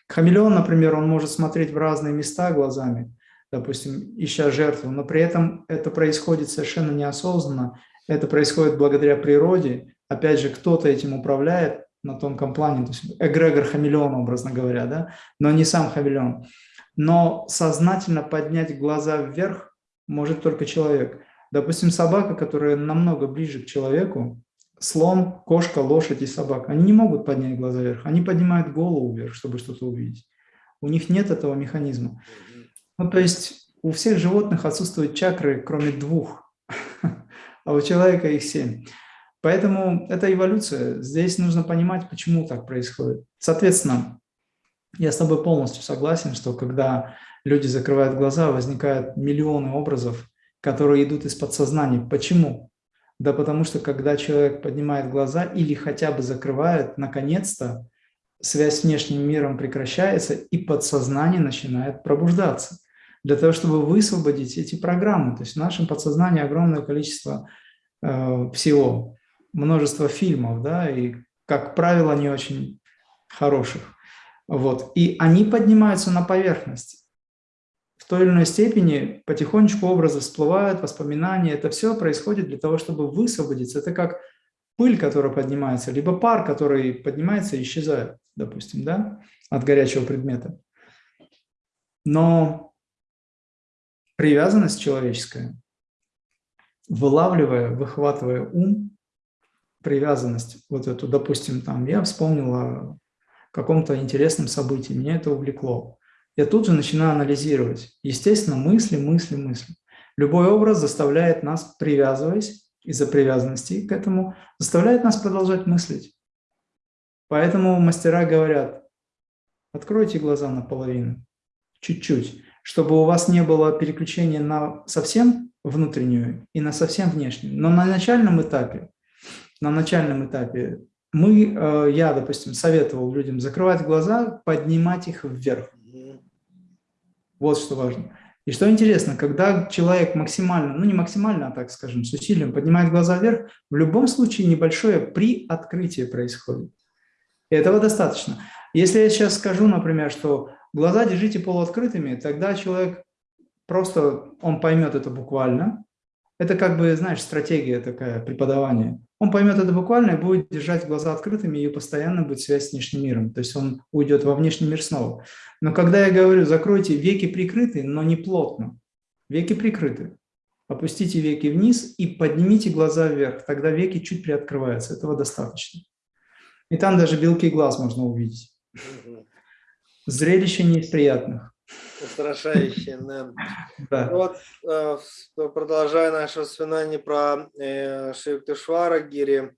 Хамелеон, например, он может смотреть в разные места глазами, допустим, ища жертву, но при этом это происходит совершенно неосознанно, это происходит благодаря природе, опять же, кто-то этим управляет на тонком плане, то есть эгрегор хамелеон, образно говоря, да, но не сам хамелеон. Но сознательно поднять глаза вверх может только человек. Допустим, собака, которая намного ближе к человеку, слон, кошка, лошадь и собака, они не могут поднять глаза вверх, они поднимают голову вверх, чтобы что-то увидеть. У них нет этого механизма. Ну, то есть у всех животных отсутствуют чакры, кроме двух, а у человека их семь. Поэтому это эволюция. Здесь нужно понимать, почему так происходит. Соответственно, я с тобой полностью согласен, что когда люди закрывают глаза, возникают миллионы образов, которые идут из подсознания. Почему? Да потому что когда человек поднимает глаза или хотя бы закрывает, наконец-то связь с внешним миром прекращается и подсознание начинает пробуждаться. Для того, чтобы высвободить эти программы. То есть в нашем подсознании огромное количество э, всего множество фильмов, да, и, как правило, не очень хороших. Вот. И они поднимаются на поверхность. В той или иной степени потихонечку образы всплывают, воспоминания. Это все происходит для того, чтобы высвободиться. Это как пыль, которая поднимается, либо пар, который поднимается и исчезает, допустим, да, от горячего предмета. Но привязанность человеческая, вылавливая, выхватывая ум, привязанность вот эту, допустим, там, я вспомнил о каком-то интересном событии, меня это увлекло. Я тут же начинаю анализировать. Естественно, мысли, мысли, мысли. Любой образ заставляет нас, привязываясь из-за привязанности к этому, заставляет нас продолжать мыслить. Поэтому мастера говорят, откройте глаза наполовину, чуть-чуть, чтобы у вас не было переключения на совсем внутреннюю и на совсем внешнюю. Но на начальном этапе на начальном этапе, мы, э, я, допустим, советовал людям закрывать глаза, поднимать их вверх. Вот что важно. И что интересно, когда человек максимально, ну не максимально, а так скажем, с усилием поднимает глаза вверх, в любом случае небольшое приоткрытие происходит. И этого достаточно. Если я сейчас скажу, например, что глаза держите полуоткрытыми, тогда человек просто, он поймет это буквально. Это как бы, знаешь, стратегия такая преподавания он поймет это буквально и будет держать глаза открытыми, и постоянно будет связь с внешним миром. То есть он уйдет во внешний мир снова. Но когда я говорю, закройте веки прикрыты, но не плотно, веки прикрыты, опустите веки вниз и поднимите глаза вверх, тогда веки чуть приоткрываются, этого достаточно. И там даже белки глаз можно увидеть. Зрелище не из приятных. Устрашающее, да. да. Вот, э, продолжая наше воспоминание про э, Шиктушвара Гири,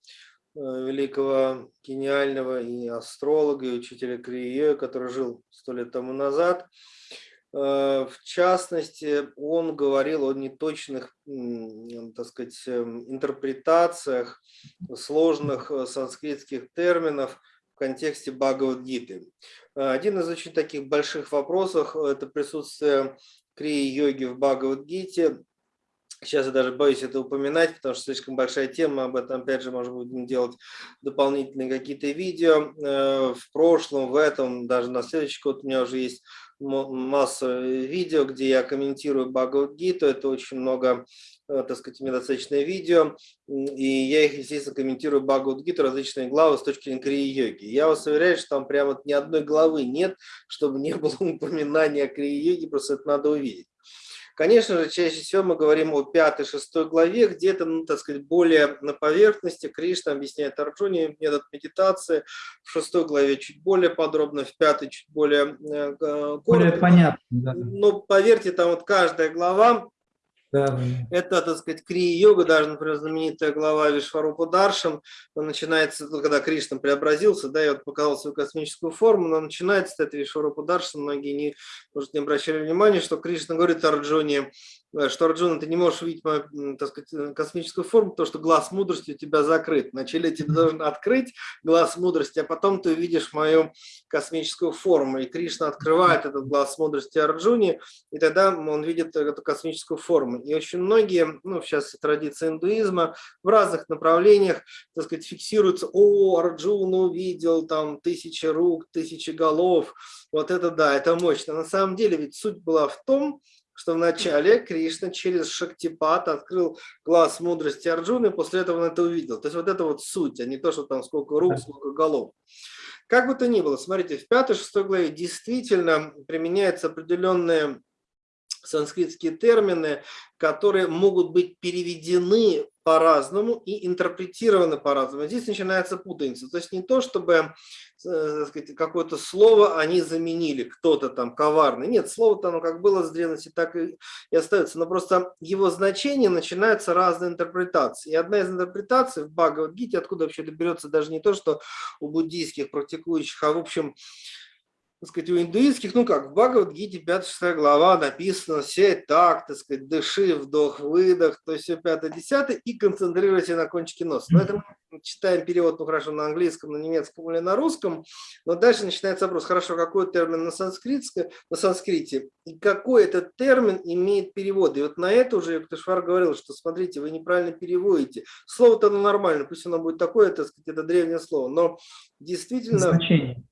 великого гениального и астролога, и учителя Крие, который жил сто лет тому назад. Э, в частности, он говорил о неточных, так сказать, эм, интерпретациях сложных э, санскритских терминов контексте Бхагавадгиты. Э, один из очень таких больших вопросов – это присутствие крии-йоги в Бхагавадгите. Сейчас я даже боюсь это упоминать, потому что слишком большая тема, об этом опять же можно будем делать дополнительные какие-то видео. В прошлом, в этом, даже на следующий год у меня уже есть масса видео, где я комментирую Бхагавадгиту, это очень много, э, так сказать, достаточное видео, и я их, естественно, комментирую Бхагавадгиту, различные главы с точки зрения крии-йоги. Я вас уверяю, что там прямо ни одной главы нет, чтобы не было упоминания о крии-йоге, просто это надо увидеть. Конечно же, чаще всего мы говорим о пятой, шестой главе, где-то, ну, так сказать, более на поверхности. Кришна объясняет Арджуне метод медитации. В шестой главе чуть более подробно, в пятой чуть более э, коротко. Более понятно, да. Но поверьте, там вот каждая глава Это, так сказать, крия-йога, даже, например, знаменитая глава Вишварупа Даршам, начинается, ну, когда Кришна преобразился, да, и вот показал свою космическую форму, но начинается с этой Вишварупа Даршам, многие не, может, не обращали внимания, что Кришна говорит Арджуне, Э, что, Арджуна, ты не можешь увидеть мою, так сказать, э, космическую форму, потому что глаз мудрости у тебя закрыт. Вначале тебе должен открыть глаз мудрости, а потом ты увидишь мою космическую форму. И Кришна открывает этот глаз мудрости Арджуне, и тогда он видит эту космическую форму. И очень многие, ну, сейчас традиции индуизма, в разных направлениях, так сказать, фиксируются, о, Арджуна увидел там тысячи рук, тысячи голов, вот это да, это мощно. На самом деле ведь суть была в том, что вначале Кришна через Шактипат открыл глаз мудрости Арджуны, и после этого он это увидел. То есть вот это вот суть, а не то, что там сколько рук, сколько голов. Как бы то ни было, смотрите, в 5-6 главе действительно применяются определенные санскритские термины, которые могут быть переведены по-разному и интерпретированы по-разному. Здесь начинается путаница. То есть не то, чтобы э, какое-то слово они заменили, кто-то там коварный. Нет, слово-то оно как было с древности, так и, остается. Но просто его значение начинаются разные интерпретации. И одна из интерпретаций в Бхагавадгите, откуда вообще это берется даже не то, что у буддийских практикующих, а в общем так сказать, у индуистских, ну как, в Бхагавадгите 5-6 глава написано все так, так сказать, дыши, вдох, выдох, то есть все 5-10 и концентрируйся на кончике носа. Но это мы читаем перевод, ну хорошо, на английском, на немецком или на русском, но дальше начинается вопрос, хорошо, какой термин на, санскритске, на санскрите и какой этот термин имеет перевод. И вот на это уже Юктышвар говорил, что смотрите, вы неправильно переводите. Слово-то оно нормально, пусть оно будет такое, так сказать, это древнее слово, но действительно... Значение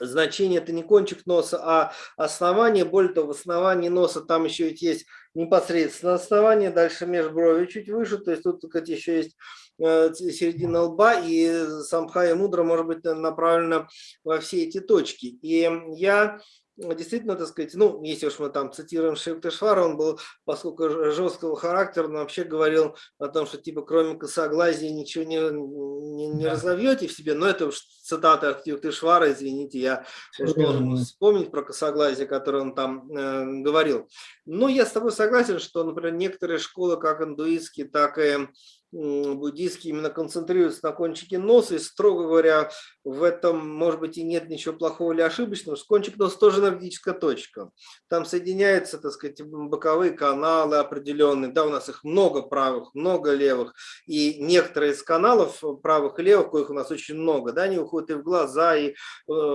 значение это не кончик носа, а основание. Более того, в основании носа там еще ведь есть непосредственно основание, дальше межброви чуть выше, то есть тут кстати, еще есть э, середина лба, и самхая мудра может быть направлена во все эти точки. И я действительно, так сказать, ну, если уж мы там цитируем Шевтешвара, он был, поскольку жесткого характера, он вообще говорил о том, что типа кроме косоглазия ничего не, не, не да. разовьете в себе, но это уж цитата от Юктышвара, извините, я уж должен вспомнить про косоглазие, которое он там э, говорил. Но я с тобой согласен, что, например, некоторые школы, как индуистские, так и буддийские именно концентрируются на кончике носа, и, строго говоря, в этом, может быть, и нет ничего плохого или ошибочного, что кончик носа тоже энергетическая точка. Там соединяются, так сказать, боковые каналы определенные, да, у нас их много правых, много левых, и некоторые из каналов правых и левых, коих у нас очень много, да, они уходят и в глаза, и, э,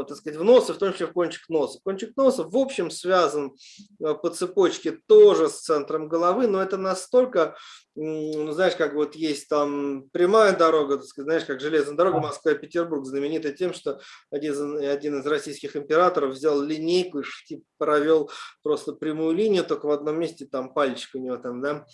так сказать, в нос, и в том числе в кончик носа. Кончик носа, в общем, связан э, по цепочке тоже с центром головы, но это настолько ну, знаешь, как вот есть там прямая дорога, так сказать, знаешь, как железная дорога Москва-Петербург, знаменитая тем, что один, один из российских императоров взял линейку и типа, провел просто прямую линию, только в одном месте там пальчик у него там, да,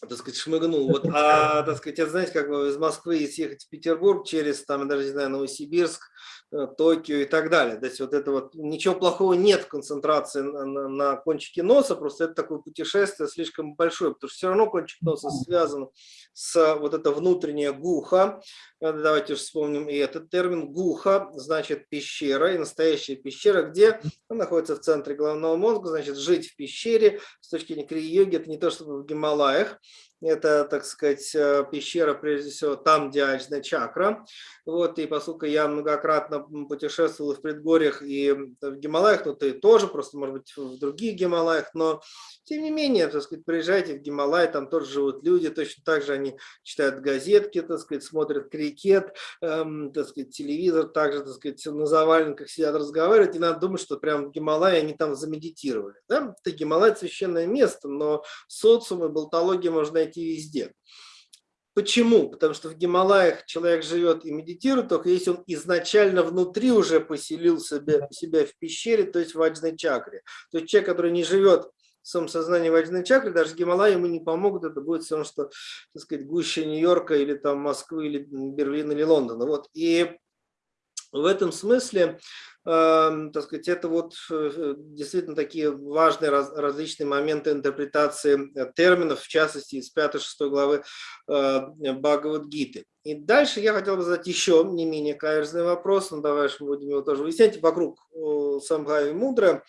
так сказать, шмыгнул. Вот, а, так сказать, это, знаете, как бы из Москвы съехать в Петербург через, там, я даже не знаю, Новосибирск, э, Токио и так далее. То есть вот это вот, ничего плохого нет в концентрации на, на, на кончике носа, просто это такое путешествие слишком большое, потому что все равно кончик носа связан с вот это внутреннее гуха. Э, давайте вспомним и этот термин. Гуха значит пещера, и настоящая пещера, где она находится в центре головного мозга, значит жить в пещере с точки зрения крии-йоги, это не то, чтобы в Гималаях, Это, так сказать, э, пещера, прежде всего, там, где Аджна чакра. Вот, и поскольку я многократно путешествовал в предгорьях и в Гималаях, ну, ты тоже, просто, может быть, в других Гималаях, но, тем не менее, так сказать, приезжайте в Гималай, там тоже живут люди, точно так же они читают газетки, так сказать, смотрят крикет, эм, так сказать, телевизор, также, так сказать, на заваленках сидят, разговаривают, и надо думать, что прям в Гималае они там замедитировали. Да? Это Гималай – священное место, но социум и болтология можно найти везде. Почему? Потому что в Гималаях человек живет и медитирует, только если он изначально внутри уже поселил себя, себя в пещере, то есть в ваджной чакре. То есть человек, который не живет в своем сознании ваджной чакры, даже Гималаи ему не помогут, это будет все равно, что, так сказать, гуще Нью-Йорка или там Москвы, или Берлина, или Лондона. Вот. И в этом смысле, э, так сказать, это вот э, действительно такие важные раз, различные моменты интерпретации э, терминов, в частности, из 5-6 главы э, Бхагавадгиты. И дальше я хотел бы задать еще не менее каверзный вопрос, но давай мы будем его тоже выяснять, вокруг э, Самбхави Мудра,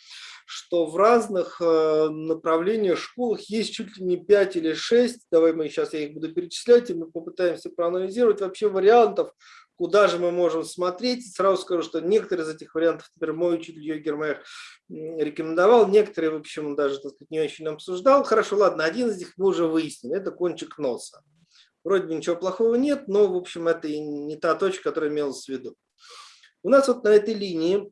что в разных э, направлениях, школах есть чуть ли не 5 или 6, давай мы сейчас я их буду перечислять, и мы попытаемся проанализировать вообще вариантов, куда же мы можем смотреть. Сразу скажу, что некоторые из этих вариантов, например, мой учитель Йоги Майер рекомендовал, некоторые, в общем, даже так сказать, не очень обсуждал. Хорошо, ладно, один из них мы уже выяснили, это кончик носа. Вроде бы ничего плохого нет, но, в общем, это и не та точка, которая имелась в виду. У нас вот на этой линии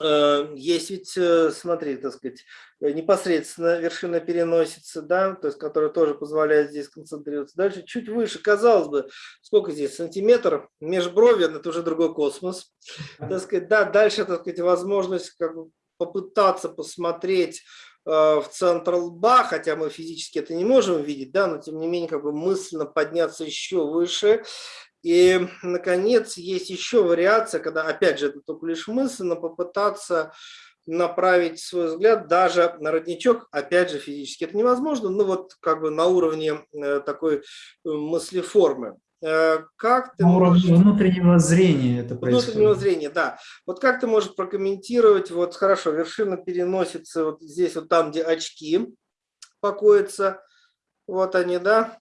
есть ведь, э, смотри, так сказать, э, непосредственно вершина переносится, да, то есть, которая тоже позволяет здесь концентрироваться. Дальше чуть выше, казалось бы, сколько здесь, сантиметр, межброви, это уже другой космос. Так сказать, да, дальше, так сказать, возможность как бы попытаться посмотреть в центр лба, хотя мы физически это не можем видеть, да, но тем не менее как бы мысленно подняться еще выше и, наконец, есть еще вариация, когда, опять же, это только лишь мысль, но попытаться направить свой взгляд даже на родничок, опять же, физически это невозможно, но вот как бы на уровне э, такой э, мыслеформы. Э, как ты на уровне можешь... внутреннего зрения это происходит. Внутреннего зрения, да. Вот как ты можешь прокомментировать, вот хорошо, вершина переносится вот здесь, вот там, где очки покоятся, вот они, да,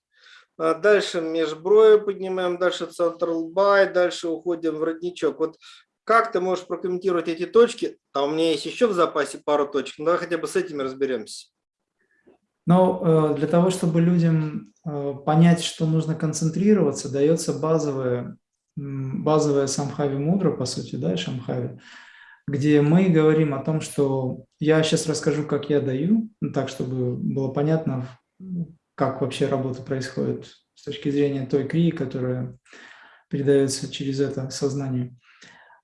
дальше межброви поднимаем, дальше центр лба, и дальше уходим в родничок. Вот как ты можешь прокомментировать эти точки? А у меня есть еще в запасе пару точек. Ну, давай хотя бы с этими разберемся. Ну, для того, чтобы людям э, понять, что нужно концентрироваться, дается базовая, базовая самхави мудра, по сути, да, шамхави, где мы говорим о том, что я сейчас расскажу, как я даю, ну, так, чтобы было понятно, как вообще работа происходит с точки зрения той крии, которая передается через это сознание.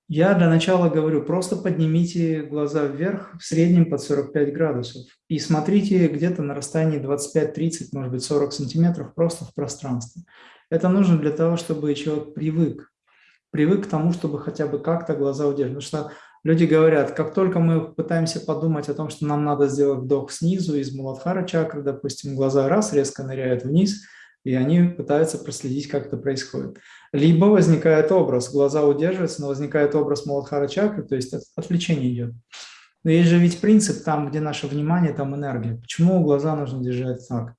Я для начала говорю, просто поднимите глаза вверх в среднем под 45 градусов и смотрите где-то на расстоянии 25-30, может быть 40 сантиметров просто в пространстве. Это нужно для того, чтобы человек привык, привык к тому, чтобы хотя бы как-то глаза удерживать. Потому что Люди говорят, как только мы пытаемся подумать о том, что нам надо сделать вдох снизу из Муладхара чакры, допустим, глаза раз резко ныряют вниз, и они пытаются проследить, как это происходит. Либо возникает образ, глаза удерживаются, но возникает образ Муладхара чакры, то есть отвлечение идет. Но есть же ведь принцип, там, где наше внимание, там энергия. Почему глаза нужно держать так?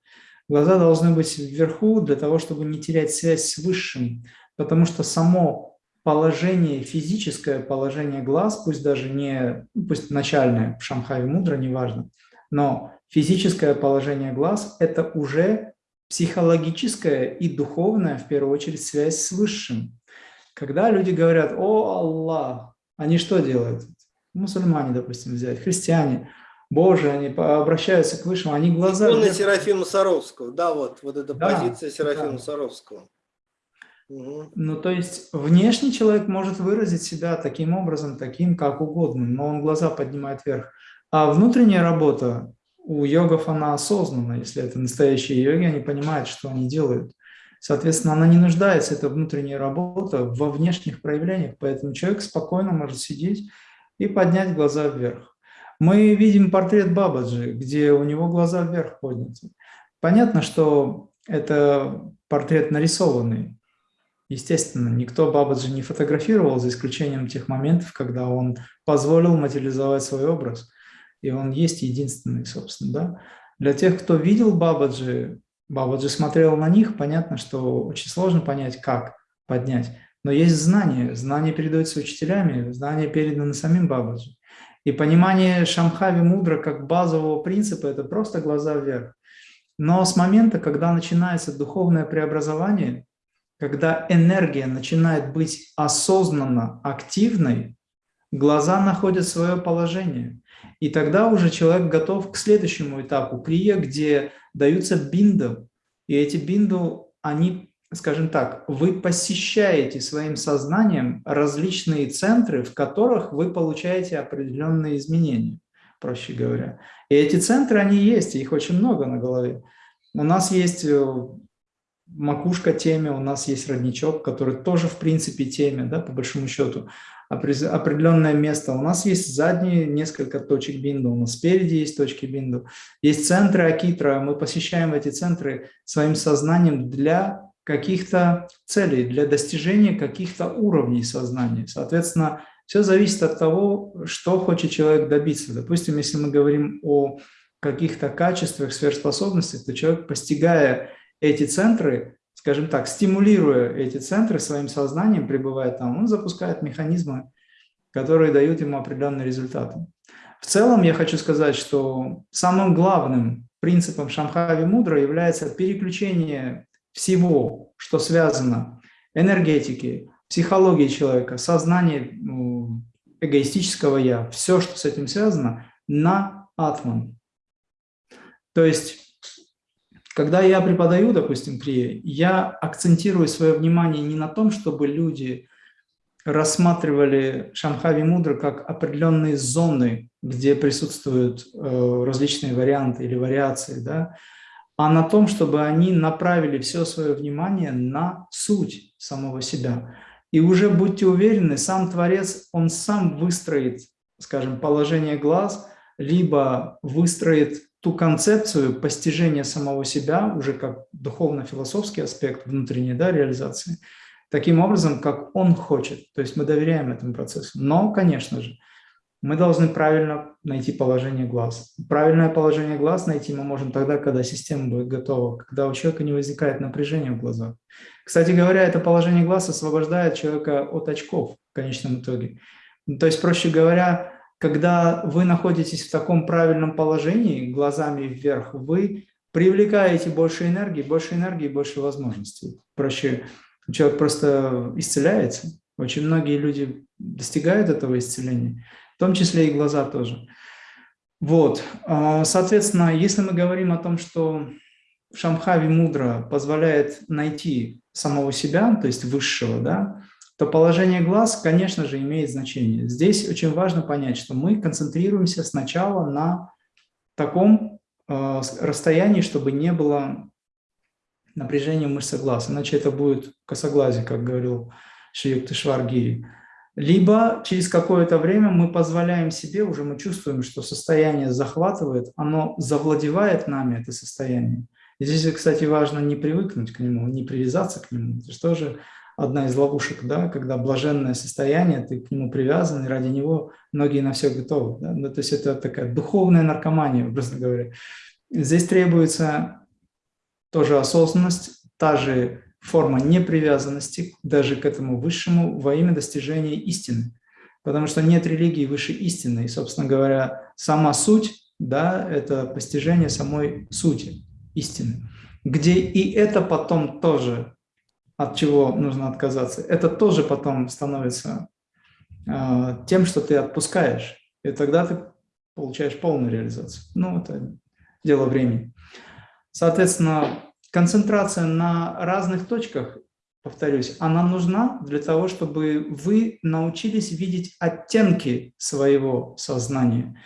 Глаза должны быть вверху для того, чтобы не терять связь с Высшим, потому что само положение, физическое положение глаз, пусть даже не, пусть начальное, в Шамхае мудро, неважно, но физическое положение глаз – это уже психологическая и духовная, в первую очередь, связь с Высшим. Когда люди говорят «О, Аллах», они что делают? Мусульмане, допустим, взять, христиане, Боже, они обращаются к Высшему, они глаза... Икона Серафима Саровского, да, вот, вот эта да, позиция Серафима да. Саровского. Ну, то есть внешний человек может выразить себя таким образом, таким, как угодно, но он глаза поднимает вверх. А внутренняя работа у йогов, она осознанна. Если это настоящие йоги, они понимают, что они делают. Соответственно, она не нуждается, эта внутренняя работа, во внешних проявлениях. Поэтому человек спокойно может сидеть и поднять глаза вверх. Мы видим портрет Бабаджи, где у него глаза вверх подняты. Понятно, что это портрет нарисованный, Естественно, никто Бабаджи не фотографировал, за исключением тех моментов, когда он позволил материализовать свой образ. И он есть единственный, собственно. Да? Для тех, кто видел Бабаджи, Бабаджи смотрел на них, понятно, что очень сложно понять, как поднять. Но есть знание, знание передается учителями, знание передано самим Бабаджи. И понимание Шамхави мудро как базового принципа – это просто глаза вверх. Но с момента, когда начинается духовное преобразование, когда энергия начинает быть осознанно активной, глаза находят свое положение. И тогда уже человек готов к следующему этапу крия, где даются бинду. И эти бинду, они, скажем так, вы посещаете своим сознанием различные центры, в которых вы получаете определенные изменения, проще говоря. И эти центры, они есть, их очень много на голове. У нас есть э, макушка теме, у нас есть родничок, который тоже в принципе теме, да, по большому счету определенное место. У нас есть задние несколько точек бинду, у нас спереди есть точки бинду. Есть центры Акитра, мы посещаем эти центры своим сознанием для каких-то целей, для достижения каких-то уровней сознания. Соответственно, все зависит от того, что хочет человек добиться. Допустим, если мы говорим о каких-то качествах, сверхспособностях, то человек, постигая эти центры, скажем так, стимулируя эти центры своим сознанием, пребывая там, он запускает механизмы, которые дают ему определенные результаты. В целом я хочу сказать, что самым главным принципом Шамхави Мудра является переключение всего, что связано энергетики, психологии человека, сознания ну, эгоистического «я», все, что с этим связано, на атман. То есть когда я преподаю, допустим, крия, я акцентирую свое внимание не на том, чтобы люди рассматривали Шамхави Мудра как определенные зоны, где присутствуют э, различные варианты или вариации, да, а на том, чтобы они направили все свое внимание на суть самого себя. И уже будьте уверены, сам Творец, он сам выстроит, скажем, положение глаз, либо выстроит ту концепцию постижения самого себя уже как духовно-философский аспект внутренней да, реализации, таким образом, как он хочет. То есть мы доверяем этому процессу. Но, конечно же, мы должны правильно найти положение глаз. Правильное положение глаз найти мы можем тогда, когда система будет готова, когда у человека не возникает напряжения в глазах. Кстати говоря, это положение глаз освобождает человека от очков в конечном итоге. То есть, проще говоря, когда вы находитесь в таком правильном положении, глазами вверх, вы привлекаете больше энергии, больше энергии, больше возможностей. Проще, человек просто исцеляется. Очень многие люди достигают этого исцеления, в том числе и глаза тоже. Вот, а, соответственно, если мы говорим о том, что Шамхави мудро позволяет найти самого себя, то есть высшего, да, то положение глаз, конечно же, имеет значение. Здесь очень важно понять, что мы концентрируемся сначала на таком э, расстоянии, чтобы не было напряжения мышцы глаз, иначе это будет косоглазие, как говорил Шиюкта Шваргири. Либо через какое-то время мы позволяем себе, уже мы чувствуем, что состояние захватывает, оно завладевает нами, это состояние. И здесь, кстати, важно не привыкнуть к нему, не привязаться к нему. Это же тоже одна из ловушек, да, когда блаженное состояние, ты к нему привязан, и ради него многие на все готовы. Да? Ну, то есть это такая духовная наркомания, образно говоря. Здесь требуется тоже осознанность, та же форма непривязанности даже к этому высшему во имя достижения истины. Потому что нет религии выше истины. И, собственно говоря, сама суть да, – это постижение самой сути истины, где и это потом тоже от чего нужно отказаться, это тоже потом становится э, тем, что ты отпускаешь, и тогда ты получаешь полную реализацию. Ну, это дело времени. Соответственно, концентрация на разных точках, повторюсь, она нужна для того, чтобы вы научились видеть оттенки своего сознания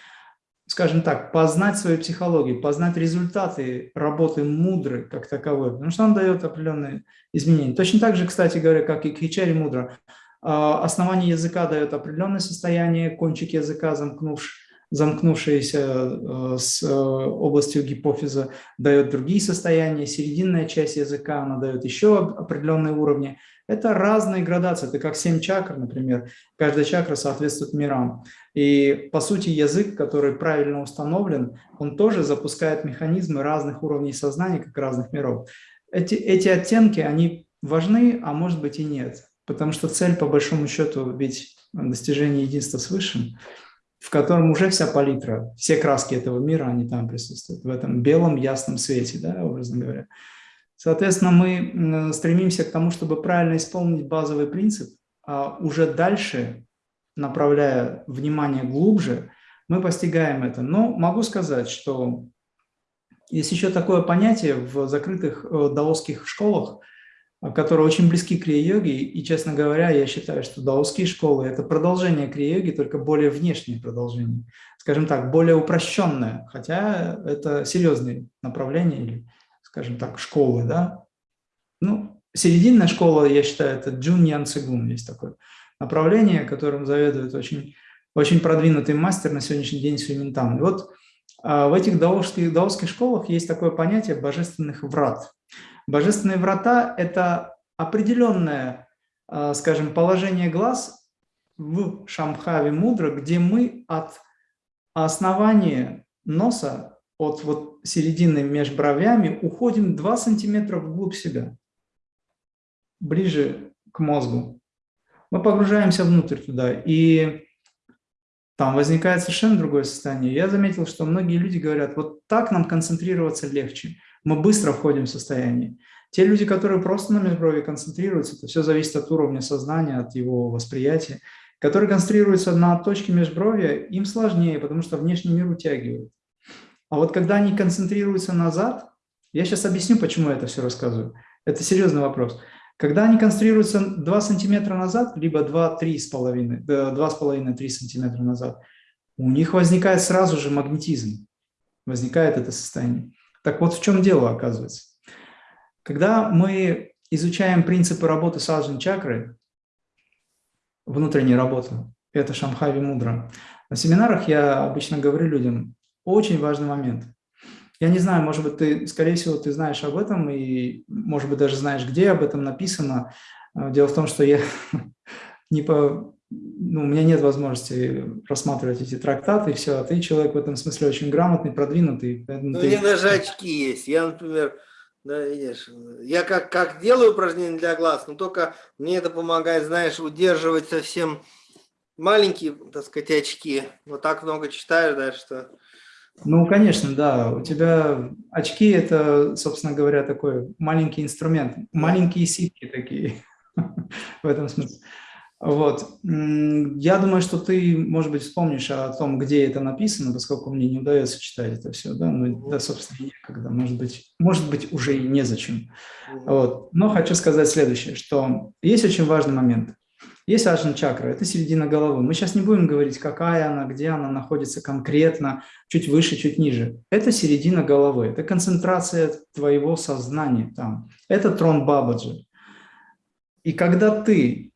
скажем так, познать свою психологию, познать результаты работы мудры как таковой, потому что он дает определенные изменения. Точно так же, кстати говоря, как и Кхичари мудра, основание языка дает определенное состояние, кончик языка замкнувший, э, с э, областью гипофиза, дает другие состояния, серединная часть языка, она дает еще определенные уровни. Это разные градации, это как семь чакр, например, каждая чакра соответствует мирам. И, по сути, язык, который правильно установлен, он тоже запускает механизмы разных уровней сознания, как разных миров. Эти, эти оттенки, они важны, а может быть и нет. Потому что цель, по большому счету, ведь достижение единства с Высшим – в котором уже вся палитра, все краски этого мира, они там присутствуют, в этом белом ясном свете, да, образно говоря. Соответственно, мы стремимся к тому, чтобы правильно исполнить базовый принцип, а уже дальше, направляя внимание глубже, мы постигаем это. Но могу сказать, что есть еще такое понятие в закрытых э, даосских школах – которые очень близки к крия-йоге, и, честно говоря, я считаю, что даосские школы – это продолжение крия-йоги, только более внешнее продолжение, скажем так, более упрощенное, хотя это серьезные направления или, скажем так, школы, да. Ну, серединная школа, я считаю, это Джуньян Цигун, есть такое направление, которым заведует очень, очень продвинутый мастер на сегодняшний день Сюминтан. И вот а, в этих даосских, даосских школах есть такое понятие божественных врат – Божественные врата – это определенное, а, скажем, положение глаз в Шамхаве Мудра, где мы от основания носа, от вот середины между бровями, уходим 2 сантиметра вглубь себя, ближе к мозгу. Мы погружаемся внутрь туда, и там возникает совершенно другое состояние. Я заметил, что многие люди говорят, вот так нам концентрироваться легче – мы быстро входим в состояние. Те люди, которые просто на межброви концентрируются, это все зависит от уровня сознания, от его восприятия, которые концентрируются на точке межбровья, им сложнее, потому что внешний мир утягивает. А вот когда они концентрируются назад, я сейчас объясню, почему я это все рассказываю. Это серьезный вопрос. Когда они концентрируются 2 сантиметра назад, либо 2-3,5-3 сантиметра назад, у них возникает сразу же магнетизм, возникает это состояние. Так вот в чем дело оказывается. Когда мы изучаем принципы работы саджан чакры, внутренней работы, это Шамхави Мудра, на семинарах я обычно говорю людям, очень важный момент. Я не знаю, может быть, ты, скорее всего, ты знаешь об этом, и, может быть, даже знаешь, где об этом написано. Дело в том, что я не по, ну, у меня нет возможности рассматривать эти трактаты и все, а ты человек в этом смысле очень грамотный, продвинутый. Ну, ты... У меня даже очки есть. Я, например, да, видишь, я как, как делаю упражнения для глаз, но только мне это помогает, знаешь, удерживать совсем маленькие, так сказать, очки. Вот так много читаешь, да, что... Ну, конечно, да. У тебя очки – это, собственно говоря, такой маленький инструмент. Маленькие ситки такие в этом смысле. Вот. Я думаю, что ты, может быть, вспомнишь о том, где это написано, поскольку мне не удается читать это все, да, ну, да, собственно, некогда, может быть, может быть, уже и незачем. Вот. Но хочу сказать следующее, что есть очень важный момент. Есть аджан чакра, это середина головы. Мы сейчас не будем говорить, какая она, где она находится конкретно, чуть выше, чуть ниже. Это середина головы, это концентрация твоего сознания там. Это трон Бабаджи. И когда ты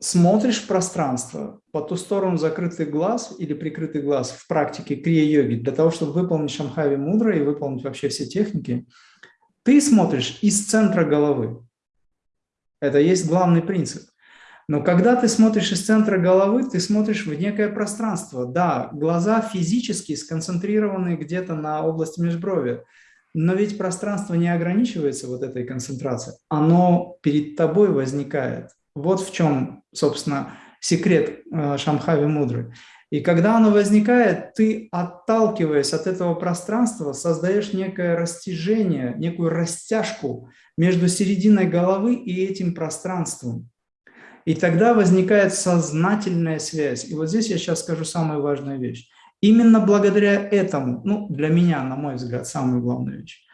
смотришь в пространство по ту сторону закрытый глаз или прикрытый глаз в практике крия-йоги, для того, чтобы выполнить шамхави мудро и выполнить вообще все техники, ты смотришь из центра головы. Это есть главный принцип. Но когда ты смотришь из центра головы, ты смотришь в некое пространство. Да, глаза физически сконцентрированы где-то на области межброви, но ведь пространство не ограничивается вот этой концентрацией. Оно перед тобой возникает. Вот в чем, собственно, секрет э, Шамхави Мудры. И когда оно возникает, ты, отталкиваясь от этого пространства, создаешь некое растяжение, некую растяжку между серединой головы и этим пространством. И тогда возникает сознательная связь. И вот здесь я сейчас скажу самую важную вещь. Именно благодаря этому, ну, для меня, на мой взгляд, самую главную вещь,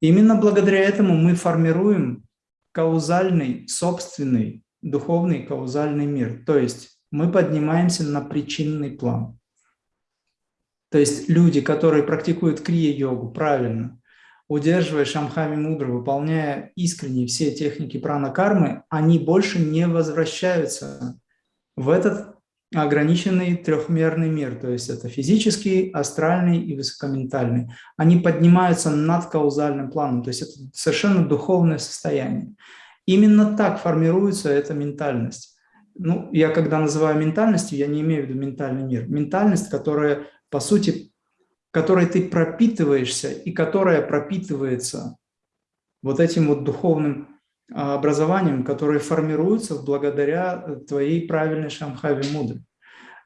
именно благодаря этому мы формируем каузальный, собственный, духовный каузальный мир. То есть мы поднимаемся на причинный план. То есть люди, которые практикуют крия-йогу правильно, удерживая шамхами мудро, выполняя искренне все техники прана-кармы, они больше не возвращаются в этот ограниченный трехмерный мир, то есть это физический, астральный и высокоментальный. Они поднимаются над каузальным планом, то есть это совершенно духовное состояние. Именно так формируется эта ментальность. Ну, я когда называю ментальностью, я не имею в виду ментальный мир. Ментальность, которая, по сути, которой ты пропитываешься и которая пропитывается вот этим вот духовным а, образованием, которое формируется благодаря э, твоей правильной шамхаве мудры.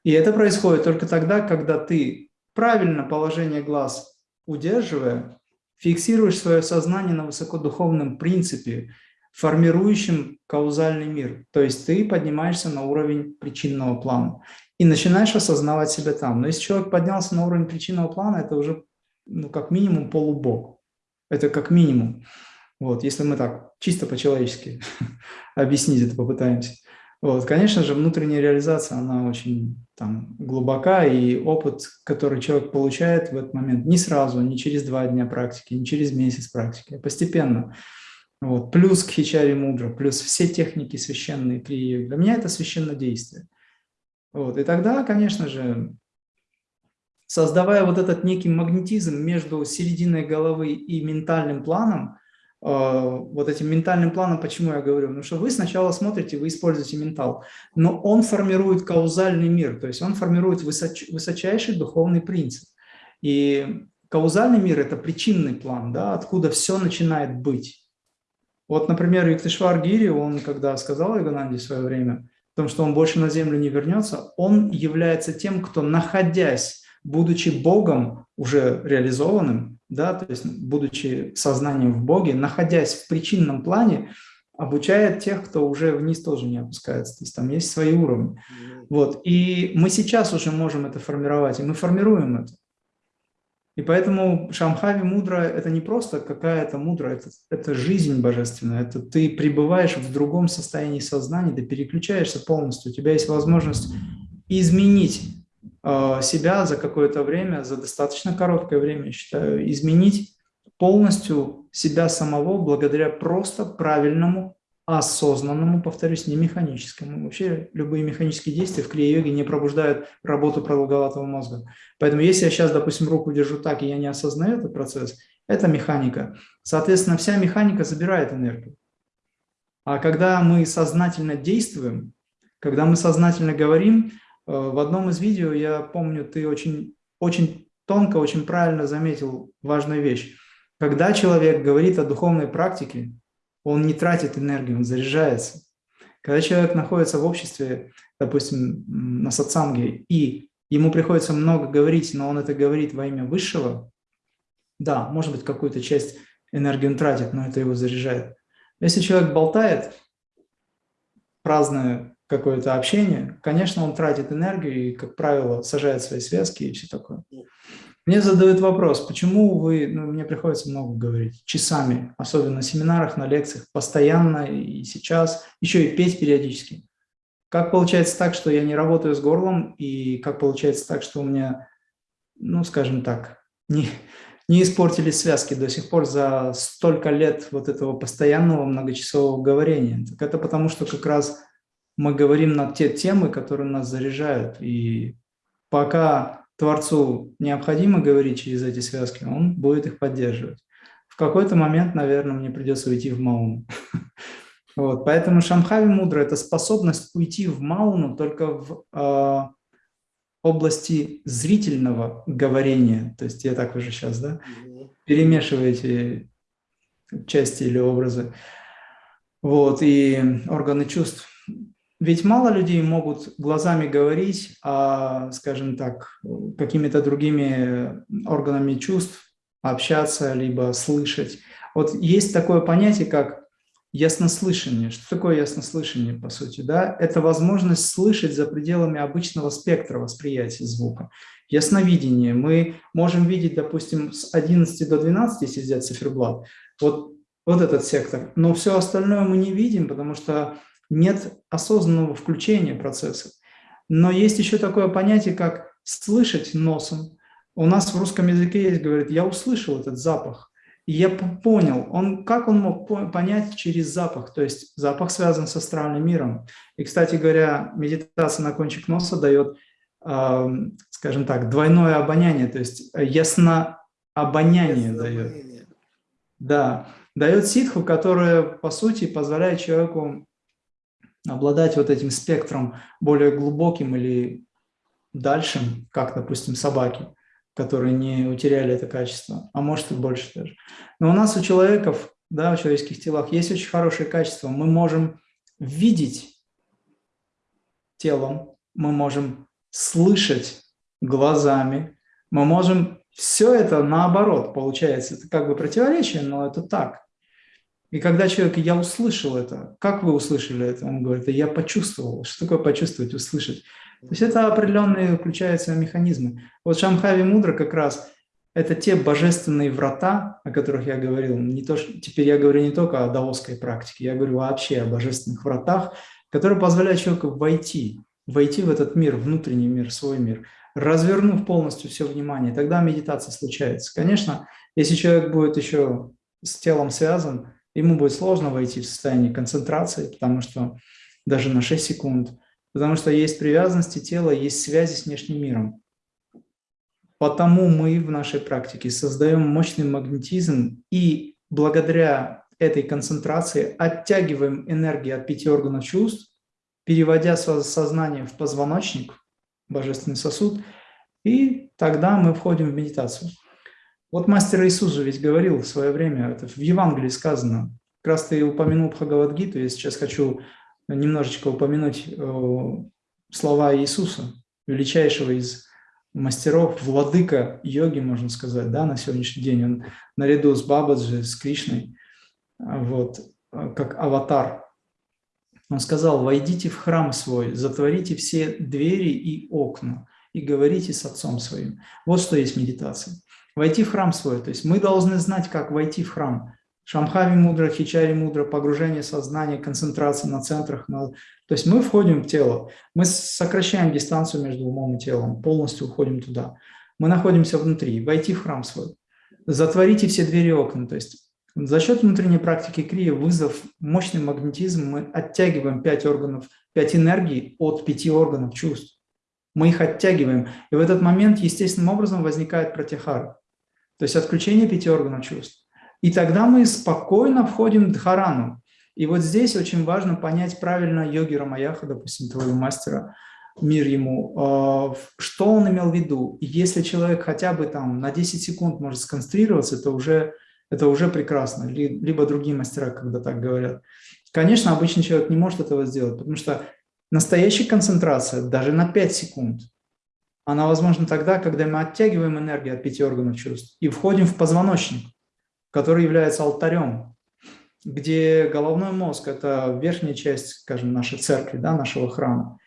И это происходит только тогда, когда ты правильно положение глаз удерживая, фиксируешь свое сознание на высокодуховном принципе, формирующем каузальный мир. То есть ты поднимаешься на уровень причинного плана и начинаешь осознавать себя там. Но если человек поднялся на уровень причинного плана, это уже ну, как минимум полубог. Это как минимум. Вот, если мы так чисто по-человечески объяснить это попытаемся. Вот, конечно же, внутренняя реализация, она очень там, глубока, и опыт, который человек получает в этот момент, не сразу, не через два дня практики, не через месяц практики, а постепенно. Вот, плюс к хичари мудра, плюс все техники священные крии. Для меня это священное действие. Вот, и тогда, конечно же, создавая вот этот некий магнетизм между серединой головы и ментальным планом, а, вот этим ментальным планом, почему я говорю? Потому что вы сначала смотрите, вы используете ментал, но он формирует каузальный мир, то есть он формирует высоч, высочайший духовный принцип. И каузальный мир – это причинный план, да, откуда все начинает быть. Вот, например, Юктишвар Гири, он когда сказал Игананде в свое время, о том, что он больше на землю не вернется, он является тем, кто, находясь, будучи Богом, уже реализованным, да, то есть будучи сознанием в Боге, находясь в причинном плане, обучает тех, кто уже вниз тоже не опускается. То есть там есть свои уровни. Вот. И мы сейчас уже можем это формировать, и мы формируем это. И поэтому Шамхави мудра – это не просто какая-то мудра, это, это жизнь божественная, это ты пребываешь в другом состоянии сознания, ты переключаешься полностью, у тебя есть возможность изменить Э, себя за какое-то время, за достаточно короткое время, я считаю, изменить полностью себя самого благодаря просто правильному, осознанному, повторюсь, не механическому. Вообще любые механические действия в крия-йоге не пробуждают работу продолговатого мозга. Поэтому если я сейчас, допустим, руку держу так, и я не осознаю этот процесс, это механика. Соответственно, вся механика забирает энергию. А когда мы сознательно действуем, когда мы сознательно говорим, Э, в одном из видео, я помню, ты очень, очень тонко, очень правильно заметил важную вещь. Когда человек говорит о духовной практике, он не тратит энергию, он заряжается. Когда человек находится в обществе, допустим, на сатсанге, и ему приходится много говорить, но он это говорит во имя высшего, да, может быть, какую-то часть энергии он тратит, но это его заряжает. Если человек болтает, праздное какое-то общение, конечно, он тратит энергию и, как правило, сажает свои связки и все такое. Мне задают вопрос, почему вы, ну, мне приходится много говорить, часами, особенно на семинарах, на лекциях, постоянно и сейчас, еще и петь периодически. Как получается так, что я не работаю с горлом, и как получается так, что у меня, ну, скажем так, не, не испортились связки до сих пор за столько лет вот этого постоянного многочасового говорения. Так это потому, что как раз мы говорим на те темы, которые нас заряжают. И пока Творцу необходимо говорить через эти связки, он будет их поддерживать. В какой-то момент, наверное, мне придется уйти в Мауну. Вот, поэтому Шамхави мудра – это способность уйти в Мауну только в э, области зрительного говорения. То есть я так уже сейчас, да, перемешиваю эти части или образы. Вот, и органы чувств. Ведь мало людей могут глазами говорить, а, скажем так, какими-то другими органами чувств общаться, либо слышать. Вот есть такое понятие, как яснослышание. Что такое яснослышание, по сути? Да? Это возможность слышать за пределами обычного спектра восприятия звука. Ясновидение. Мы можем видеть, допустим, с 11 до 12, если взять циферблат, вот, вот этот сектор. Но все остальное мы не видим, потому что нет осознанного включения процесса. Но есть еще такое понятие, как слышать носом. У нас в русском языке есть, говорит, я услышал этот запах. И я понял, он, как он мог понять через запах, то есть запах связан с астральным миром. И, кстати говоря, медитация на кончик носа дает, э, скажем так, двойное обоняние, то есть ясно обоняние дает. Да, дает ситху, которая, по сути, позволяет человеку обладать вот этим спектром более глубоким или дальшим, как, допустим, собаки которые не утеряли это качество, а может и больше даже. Но у нас у человеков, да, в человеческих телах есть очень хорошее качество. Мы можем видеть телом, мы можем слышать глазами, мы можем все это наоборот получается. Это как бы противоречие, но это так. И когда человек, я услышал это, как вы услышали это? Он говорит, я почувствовал. Что такое почувствовать, услышать? То есть это определенные включаются механизмы. Вот Шамхави Мудра как раз это те божественные врата, о которых я говорил. Не то, что, теперь я говорю не только о даосской практике, я говорю вообще о божественных вратах, которые позволяют человеку войти, войти в этот мир, внутренний мир, свой мир, развернув полностью все внимание, тогда медитация случается. Конечно, если человек будет еще с телом связан, ему будет сложно войти в состояние концентрации, потому что даже на 6 секунд – потому что есть привязанности тела, есть связи с внешним миром. Потому мы в нашей практике создаем мощный магнетизм и благодаря этой концентрации оттягиваем энергию от пяти органов чувств, переводя сознание в позвоночник, божественный сосуд, и тогда мы входим в медитацию. Вот мастер Иисус же ведь говорил в свое время, это в Евангелии сказано, как раз ты упомянул Бхагавадгиту, я сейчас хочу немножечко упомянуть э, слова Иисуса, величайшего из мастеров, владыка йоги, можно сказать, да, на сегодняшний день. Он наряду с Бабаджи, с Кришной, вот, как аватар. Он сказал, войдите в храм свой, затворите все двери и окна и говорите с отцом своим. Вот что есть медитация. Войти в храм свой, то есть мы должны знать, как войти в храм. Шамхави мудро, Хичари мудро, погружение сознания, концентрация на центрах. На... То есть мы входим в тело, мы сокращаем дистанцию между умом и телом, полностью уходим туда. Мы находимся внутри, войти в храм свой. Затворите все двери и окна. То есть за счет внутренней практики крия, вызов мощный магнетизм, мы оттягиваем пять органов, пять энергий от пяти органов чувств. Мы их оттягиваем. И в этот момент естественным образом возникает протихара. То есть отключение пяти органов чувств. И тогда мы спокойно входим в дхарану. И вот здесь очень важно понять правильно йоги Рамаяха, допустим, твоего мастера, мир ему, а, что он имел в виду. И если человек хотя бы там на 10 секунд может сконцентрироваться, это уже, это уже прекрасно. Либо другие мастера, когда так говорят. Конечно, обычный человек не может этого сделать, потому что настоящая концентрация даже на 5 секунд, она возможна тогда, когда мы оттягиваем энергию от пяти органов чувств и входим в позвоночник который является алтарем, где головной мозг – это верхняя часть, скажем, нашей церкви, да, нашего храма.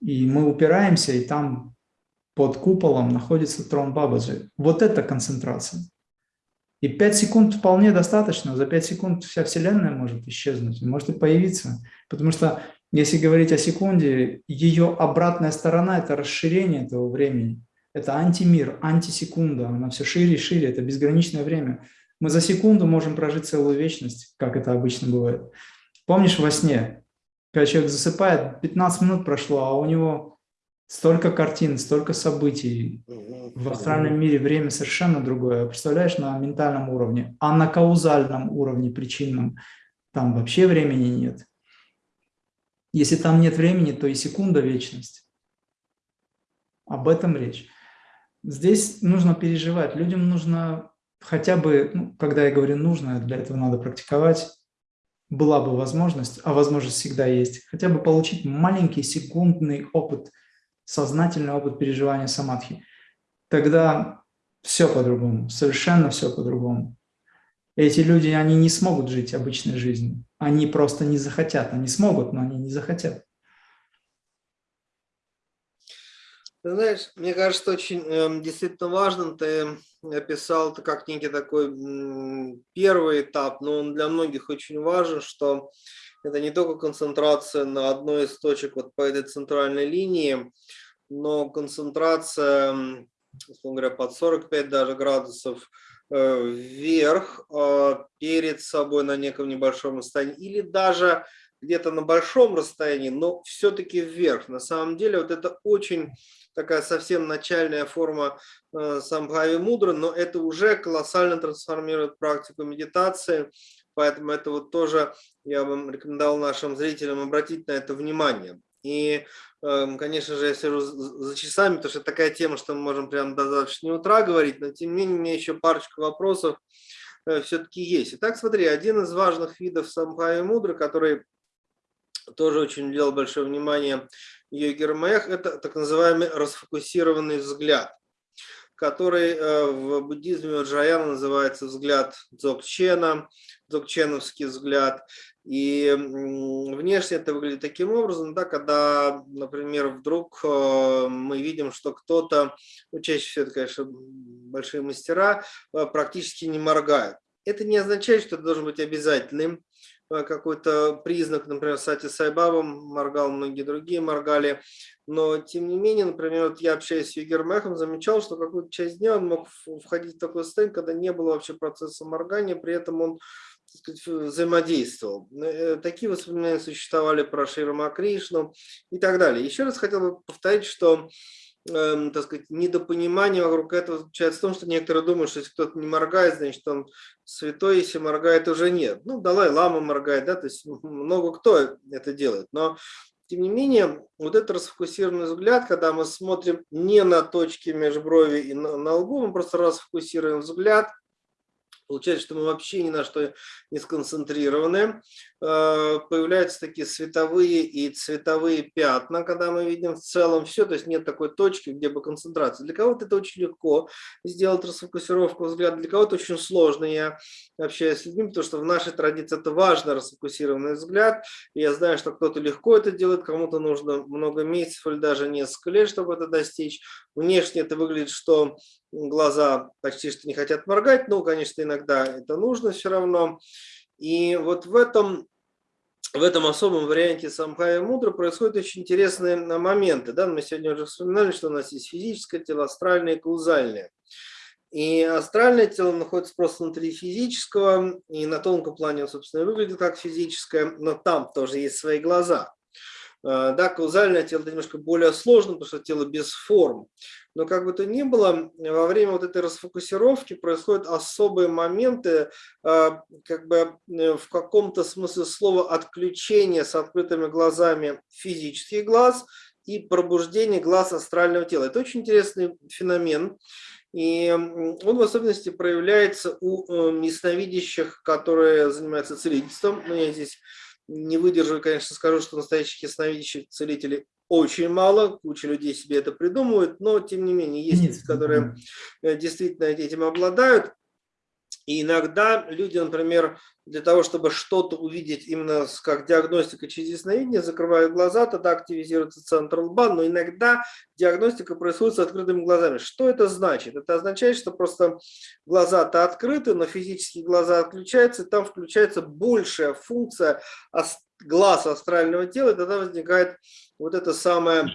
И мы упираемся, и там под куполом находится трон Бабаджи. Вот это концентрация. И 5 секунд вполне достаточно. За 5 секунд вся Вселенная может исчезнуть, может и появиться. Потому что, если говорить о секунде, ее обратная сторона – это расширение этого времени. Это антимир, антисекунда. Она все шире и шире. Это безграничное время. Мы за секунду можем прожить целую вечность, как это обычно бывает. Помнишь во сне, когда человек засыпает, 15 минут прошло, а у него столько картин, столько событий. В астральном мире время совершенно другое. Представляешь, на ментальном уровне, а на каузальном уровне, причинном, там вообще времени нет. Если там нет времени, то и секунда – вечность. Об этом речь. Здесь нужно переживать. Людям нужно хотя бы, ну, когда я говорю нужно, для этого надо практиковать, была бы возможность, а возможность всегда есть, хотя бы получить маленький секундный опыт, сознательный опыт переживания самадхи. Тогда все по-другому, совершенно все по-другому. Эти люди, они не смогут жить обычной жизнью. Они просто не захотят. Они смогут, но они не захотят. Ты знаешь, мне кажется, очень э, действительно важным ты описал это как некий такой первый этап, но он для многих очень важен, что это не только концентрация на одной из точек вот по этой центральной линии, но концентрация, условно говоря, под 45 даже градусов э, вверх э, перед собой на неком небольшом расстоянии или даже где-то на большом расстоянии, но все-таки вверх. На самом деле вот это очень такая совсем начальная форма э, самбхави мудра, но это уже колоссально трансформирует практику медитации, поэтому это вот тоже я бы рекомендовал нашим зрителям обратить на это внимание. И, эм, конечно же, я сижу за часами, потому что такая тема, что мы можем прямо до завтрашнего утра говорить, но тем не менее у меня еще парочка вопросов э, все-таки есть. Итак, смотри, один из важных видов самбхави мудры, который тоже очень уделял большое внимание Йогер Мэх, это так называемый расфокусированный взгляд, который э, в буддизме Джаяна называется взгляд Дзогчена, дзогченовский взгляд. И внешне это выглядит таким образом, да, когда, например, вдруг э, мы видим, что кто-то, ну, чаще всего это, конечно, большие мастера, э, практически не моргают. Это не означает, что это должен быть обязательным Э, какой-то признак, например, Сати Сайбаба моргал, многие другие моргали, но тем не менее, например, вот я общаюсь с Югермехом, замечал, что какую-то часть дня он мог входить в такой состояние, когда не было вообще процесса моргания, при этом он сказать, взаимодействовал. Э, такие воспоминания существовали про Ширма Кришну и так далее. Еще раз хотел бы повторить, что э, так сказать, недопонимание вокруг этого заключается в том, что некоторые думают, что если кто-то не моргает, значит он святой, если моргает, уже нет. Ну, Далай Лама моргает, да, то есть много кто это делает. Но, тем не менее, вот этот расфокусированный взгляд, когда мы смотрим не на точки межброви и на, на лбу, мы просто расфокусируем взгляд – Получается, что мы вообще ни на что не сконцентрированы. Э, появляются такие световые и цветовые пятна, когда мы видим в целом все, то есть нет такой точки, где бы концентрация. Для кого-то это очень легко сделать расфокусировку взгляда, для кого-то очень сложно. Я общаюсь с людьми, потому что в нашей традиции это важно, расфокусированный взгляд. Я знаю, что кто-то легко это делает, кому-то нужно много месяцев или даже несколько лет, чтобы это достичь. Внешне это выглядит, что глаза почти что не хотят моргать, но, конечно, иногда это нужно все равно. И вот в этом, в этом особом варианте самхая мудра происходят очень интересные моменты. Да? Мы сегодня уже вспоминали, что у нас есть физическое тело, астральное и каузальное. И астральное тело находится просто внутри физического, и на тонком плане, собственно, выглядит как физическое, но там тоже есть свои глаза. Э, да, каузальное тело это немножко более сложно, потому что тело без форм. Но как бы то ни было, во время вот этой расфокусировки происходят особые моменты, э, как бы э, в каком-то смысле слова отключения с открытыми глазами физических глаз и пробуждение глаз астрального тела. Это очень интересный феномен. И он в особенности проявляется у ясновидящих, которые занимаются целительством. Но я здесь не выдержу, конечно, скажу, что настоящих ясновидящих целителей очень мало, куча людей себе это придумывают, но тем не менее есть которые э, действительно этим обладают. И иногда люди, например, для того, чтобы что-то увидеть именно как диагностика через ясновидение, закрывают глаза, тогда активизируется центр лба, но иногда диагностика происходит с открытыми глазами. Что это значит? Это означает, что просто глаза-то открыты, но физические глаза отключаются, и там включается большая функция глаз астрального тела, и тогда возникает вот это самое,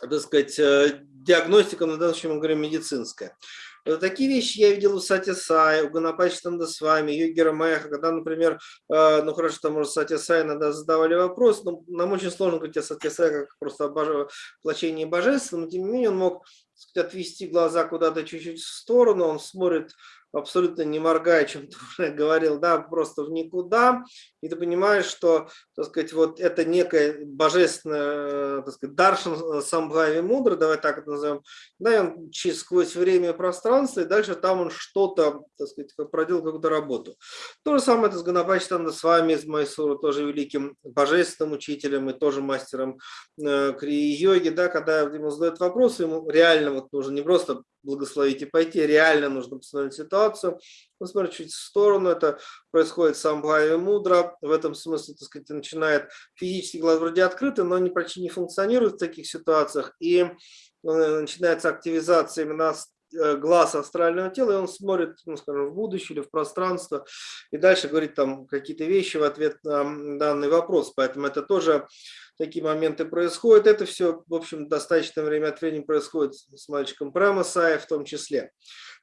так сказать, э, диагностика, на данный случай мы говорим медицинская. Такие вещи я видел у Сати Сай, у Ганапачи с вами, Югера Мэха, когда, например, э, ну хорошо, там, может, Сати Сай иногда задавали вопрос, но нам очень сложно говорить о Сати Сай как просто о воплощении но тем не менее он мог сказать, отвести глаза куда-то чуть-чуть в сторону, он смотрит абсолютно не моргая, чем ты уже говорил, да, просто в никуда, и ты понимаешь, что, так сказать, вот это некое божественное, так сказать, даршан самбхави мудра, давай так это назовем, да, и он сквозь время и пространство, и дальше там он что-то, так сказать, проделал какую-то работу. То же самое это с Ганапачтанда с вами, из Майсура, тоже великим божественным учителем и тоже мастером э, крии-йоги, да, когда ему задают вопрос, ему реально вот нужно не просто благословить и пойти, реально нужно посмотреть ситуацию, посмотреть чуть в сторону, это происходит сам Бхави Мудра, в этом смысле, так сказать, начинает физический глаз вроде открытый, но они почти не функционируют в таких ситуациях, и э, начинается активизация именно глаз астрального тела, и он смотрит, ну, скажем, в будущее или в пространство, и дальше говорит там какие-то вещи в ответ на данный вопрос. Поэтому это тоже такие моменты происходят. Это все, в общем, достаточное время от времени происходит с мальчиком Прамасая в том числе.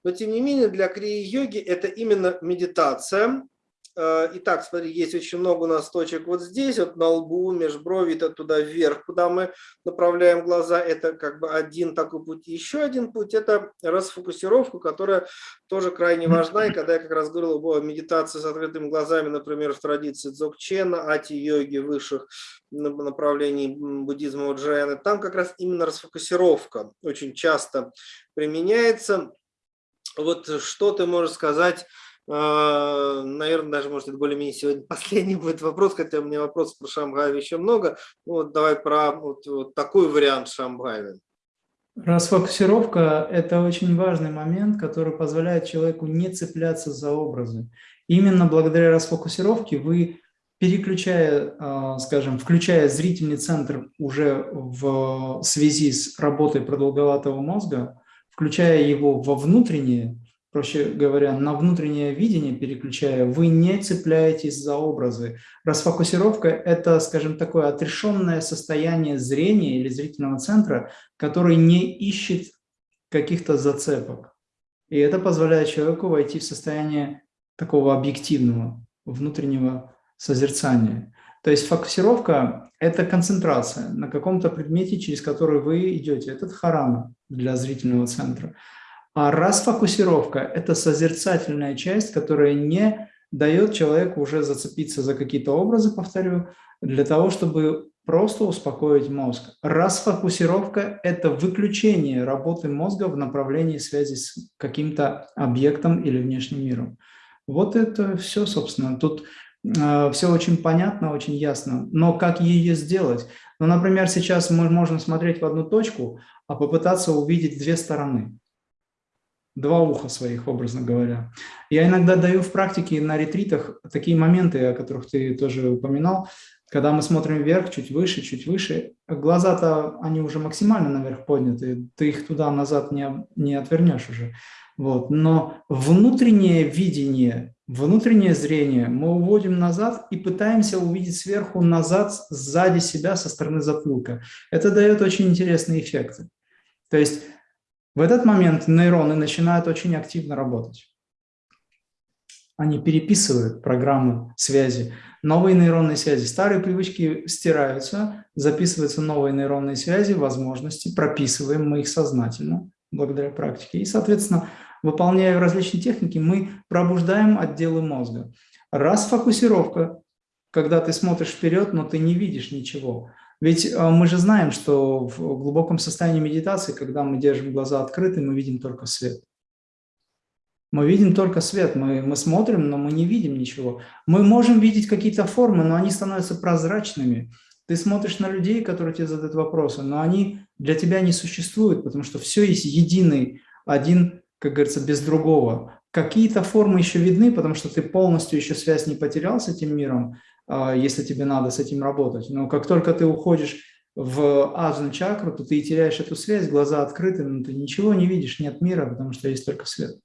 но тем не менее для крии-йоги это именно медитация, Э, итак, смотри, есть очень много у нас точек вот здесь, вот на лбу, межброви, это туда вверх, куда мы направляем глаза. Это как бы один такой путь. Еще один путь – это расфокусировка, которая тоже крайне важна. И когда я как раз говорил о медитации с открытыми глазами, например, в традиции дзогчена, ати-йоги высших направлений буддизма Уджаяны, там как раз именно расфокусировка очень часто применяется. Вот что ты можешь сказать наверное, даже, может, это более-менее сегодня последний будет вопрос, хотя у меня вопросов про Шамгаева еще много. Ну, вот давай про вот, вот такой вариант Шамгаева. Расфокусировка – это очень важный момент, который позволяет человеку не цепляться за образы. Именно благодаря расфокусировке вы, переключая, а, скажем, включая зрительный центр уже в связи с работой продолговатого мозга, включая его во внутреннее, проще говоря, на внутреннее видение переключая, вы не цепляетесь за образы. Расфокусировка – это, скажем, такое отрешенное состояние зрения или зрительного центра, который не ищет каких-то зацепок. И это позволяет человеку войти в состояние такого объективного, внутреннего созерцания. То есть фокусировка – это концентрация на каком-то предмете, через который вы идете. Это дхарана для зрительного центра. А расфокусировка – это созерцательная часть, которая не дает человеку уже зацепиться за какие-то образы, повторю, для того, чтобы просто успокоить мозг. Расфокусировка – это выключение работы мозга в направлении связи с каким-то объектом или внешним миром. Вот это все, собственно. Тут э, все очень понятно, очень ясно. Но как ее сделать? Ну, например, сейчас мы можем смотреть в одну точку, а попытаться увидеть две стороны два уха своих, образно говоря. Я иногда даю в практике на ретритах такие моменты, о которых ты тоже упоминал, когда мы смотрим вверх, чуть выше, чуть выше, глаза-то, они уже максимально наверх подняты, ты их туда-назад не, не отвернешь уже. Вот. Но внутреннее видение, внутреннее зрение мы уводим назад и пытаемся увидеть сверху назад, сзади себя, со стороны затылка. Это дает очень интересные эффекты. То есть в этот момент нейроны начинают очень активно работать. Они переписывают программу связи, новые нейронные связи. Старые привычки стираются, записываются новые нейронные связи, возможности, прописываем мы их сознательно благодаря практике. И, соответственно, выполняя различные техники, мы пробуждаем отделы мозга. Раз фокусировка, когда ты смотришь вперед, но ты не видишь ничего. Ведь э, мы же знаем, что в глубоком состоянии медитации, когда мы держим глаза открыты, мы видим только свет. Мы видим только свет, мы, мы смотрим, но мы не видим ничего. Мы можем видеть какие-то формы, но они становятся прозрачными. Ты смотришь на людей, которые тебе задают вопросы, но они для тебя не существуют, потому что все есть единый, один, как говорится, без другого. Какие-то формы еще видны, потому что ты полностью еще связь не потерял с этим миром, а, если тебе надо с этим работать. Но как только ты уходишь в аджна чакру, то ты теряешь эту связь, глаза открыты, но ты ничего не видишь, нет мира, потому что есть только свет.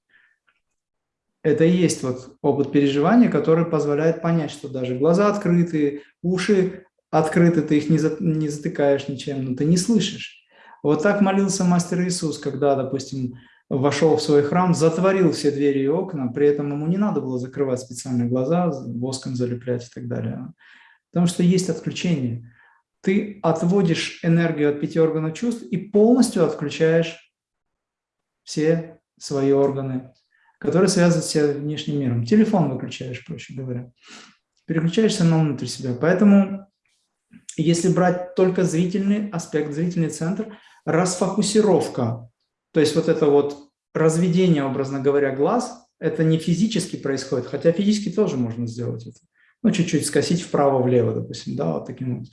Это и есть вот опыт переживания, который позволяет понять, что даже глаза открыты, уши открыты, ты их не, за, не затыкаешь ничем, но ты не слышишь. Вот так молился мастер Иисус, когда, допустим, вошел в свой храм, затворил все двери и окна, при этом ему не надо было закрывать специальные глаза, воском залеплять и так далее. Потому что есть отключение. Ты отводишь энергию от пяти органов чувств и полностью отключаешь все свои органы, которые связаны с внешним миром. Телефон выключаешь, проще говоря. Переключаешься на внутрь себя. Поэтому, если брать только зрительный аспект, зрительный центр, расфокусировка то есть вот это вот разведение, образно говоря, глаз, это не физически происходит, хотя физически тоже можно сделать это. Ну, чуть-чуть скосить вправо-влево, допустим, да, вот таким вот.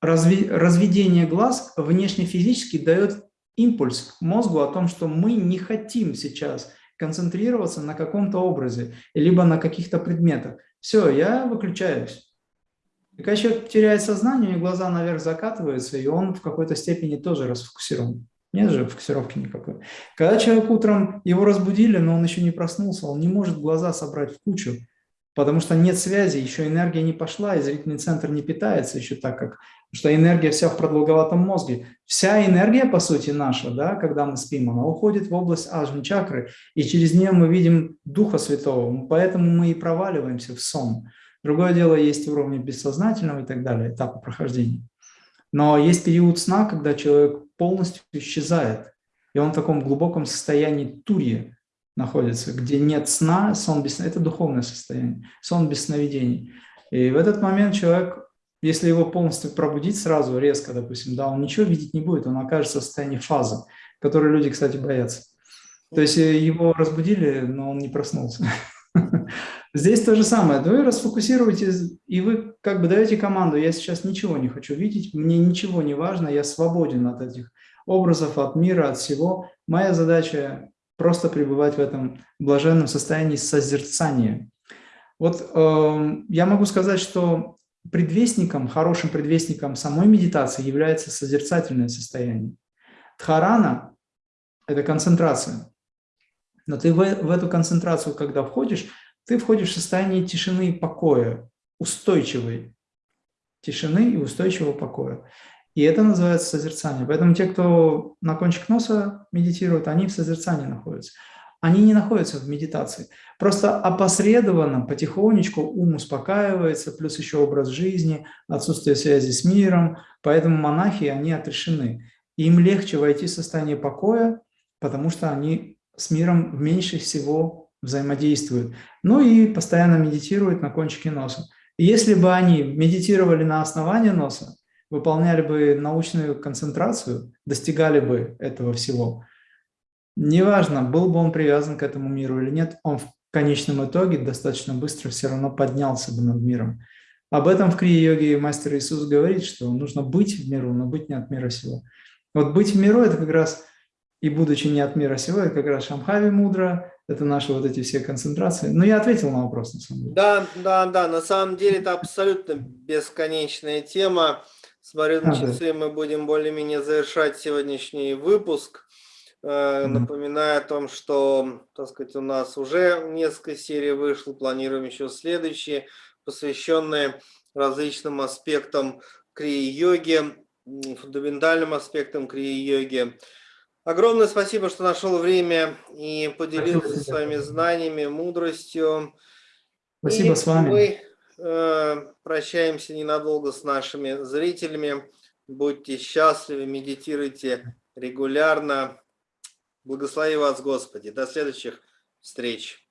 Разви разведение глаз внешне физически дает импульс мозгу о том, что мы не хотим сейчас концентрироваться на каком-то образе, либо на каких-то предметах. Все, я выключаюсь. И когда человек теряет сознание, у него глаза наверх закатываются, и он в какой-то степени тоже расфокусирован. Нет же фокусировки никакой. Когда человек утром, его разбудили, но он еще не проснулся, он не может глаза собрать в кучу. потому что нет связи, еще энергия не пошла, и зрительный центр не питается еще так, как что энергия вся в продолговатом мозге. Вся энергия, по сути, наша, да, когда мы спим, она уходит в область аджни чакры, и через нее мы видим Духа Святого, поэтому мы и проваливаемся в сон. Другое дело, есть уровни бессознательного и так далее, этапы прохождения. Но есть период сна, когда человек полностью исчезает, и он в таком глубоком состоянии турья находится, где нет сна, сон без это духовное состояние, сон без сновидений. И в этот момент человек, если его полностью пробудить сразу, резко, допустим, да, он ничего видеть не будет, он окажется в состоянии фазы, которой люди, кстати, боятся. То есть э, его разбудили, но он не проснулся. Здесь то же самое. Вы расфокусируетесь, и вы как бы даете команду, я сейчас ничего не хочу видеть, мне ничего не важно, я свободен от этих образов, от мира, от всего. Моя задача просто пребывать в этом блаженном состоянии созерцания. Вот э, я могу сказать, что предвестником, хорошим предвестником самой медитации является созерцательное состояние. Дхарана – это концентрация. Но ты в, в эту концентрацию, когда входишь, ты входишь в состояние тишины и покоя, устойчивой тишины и устойчивого покоя. И это называется созерцание. Поэтому те, кто на кончик носа медитирует, они в созерцании находятся. Они не находятся в медитации. Просто опосредованно, потихонечку ум успокаивается, плюс еще образ жизни, отсутствие связи с миром. Поэтому монахи, они отрешены. Им легче войти в состояние покоя, потому что они с миром меньше всего взаимодействуют. Ну и постоянно медитируют на кончике носа. Если бы они медитировали на основании носа, выполняли бы научную концентрацию, достигали бы этого всего, неважно, был бы он привязан к этому миру или нет, он в конечном итоге достаточно быстро все равно поднялся бы над миром. Об этом в крия-йоге мастер Иисус говорит, что нужно быть в миру, но быть не от мира сего. Вот быть в миру – это как раз, и будучи не от мира сего, это как раз Шамхави мудро, это наши вот эти все концентрации. Но я ответил на вопрос, на самом деле. Да, да, да, на самом деле это абсолютно бесконечная тема. Смотрю на часы, мы будем более-менее завершать сегодняшний выпуск. Э, напоминаю о том, что, так сказать, у нас уже несколько серий вышло, планируем еще следующие, посвященные различным аспектам крии-йоги, фундаментальным аспектам крии-йоги. Огромное спасибо, что нашел время и поделился спасибо. своими знаниями, мудростью. Спасибо и с вами. Мы э, прощаемся ненадолго с нашими зрителями. Будьте счастливы, медитируйте регулярно. Благослови вас, Господи. До следующих встреч.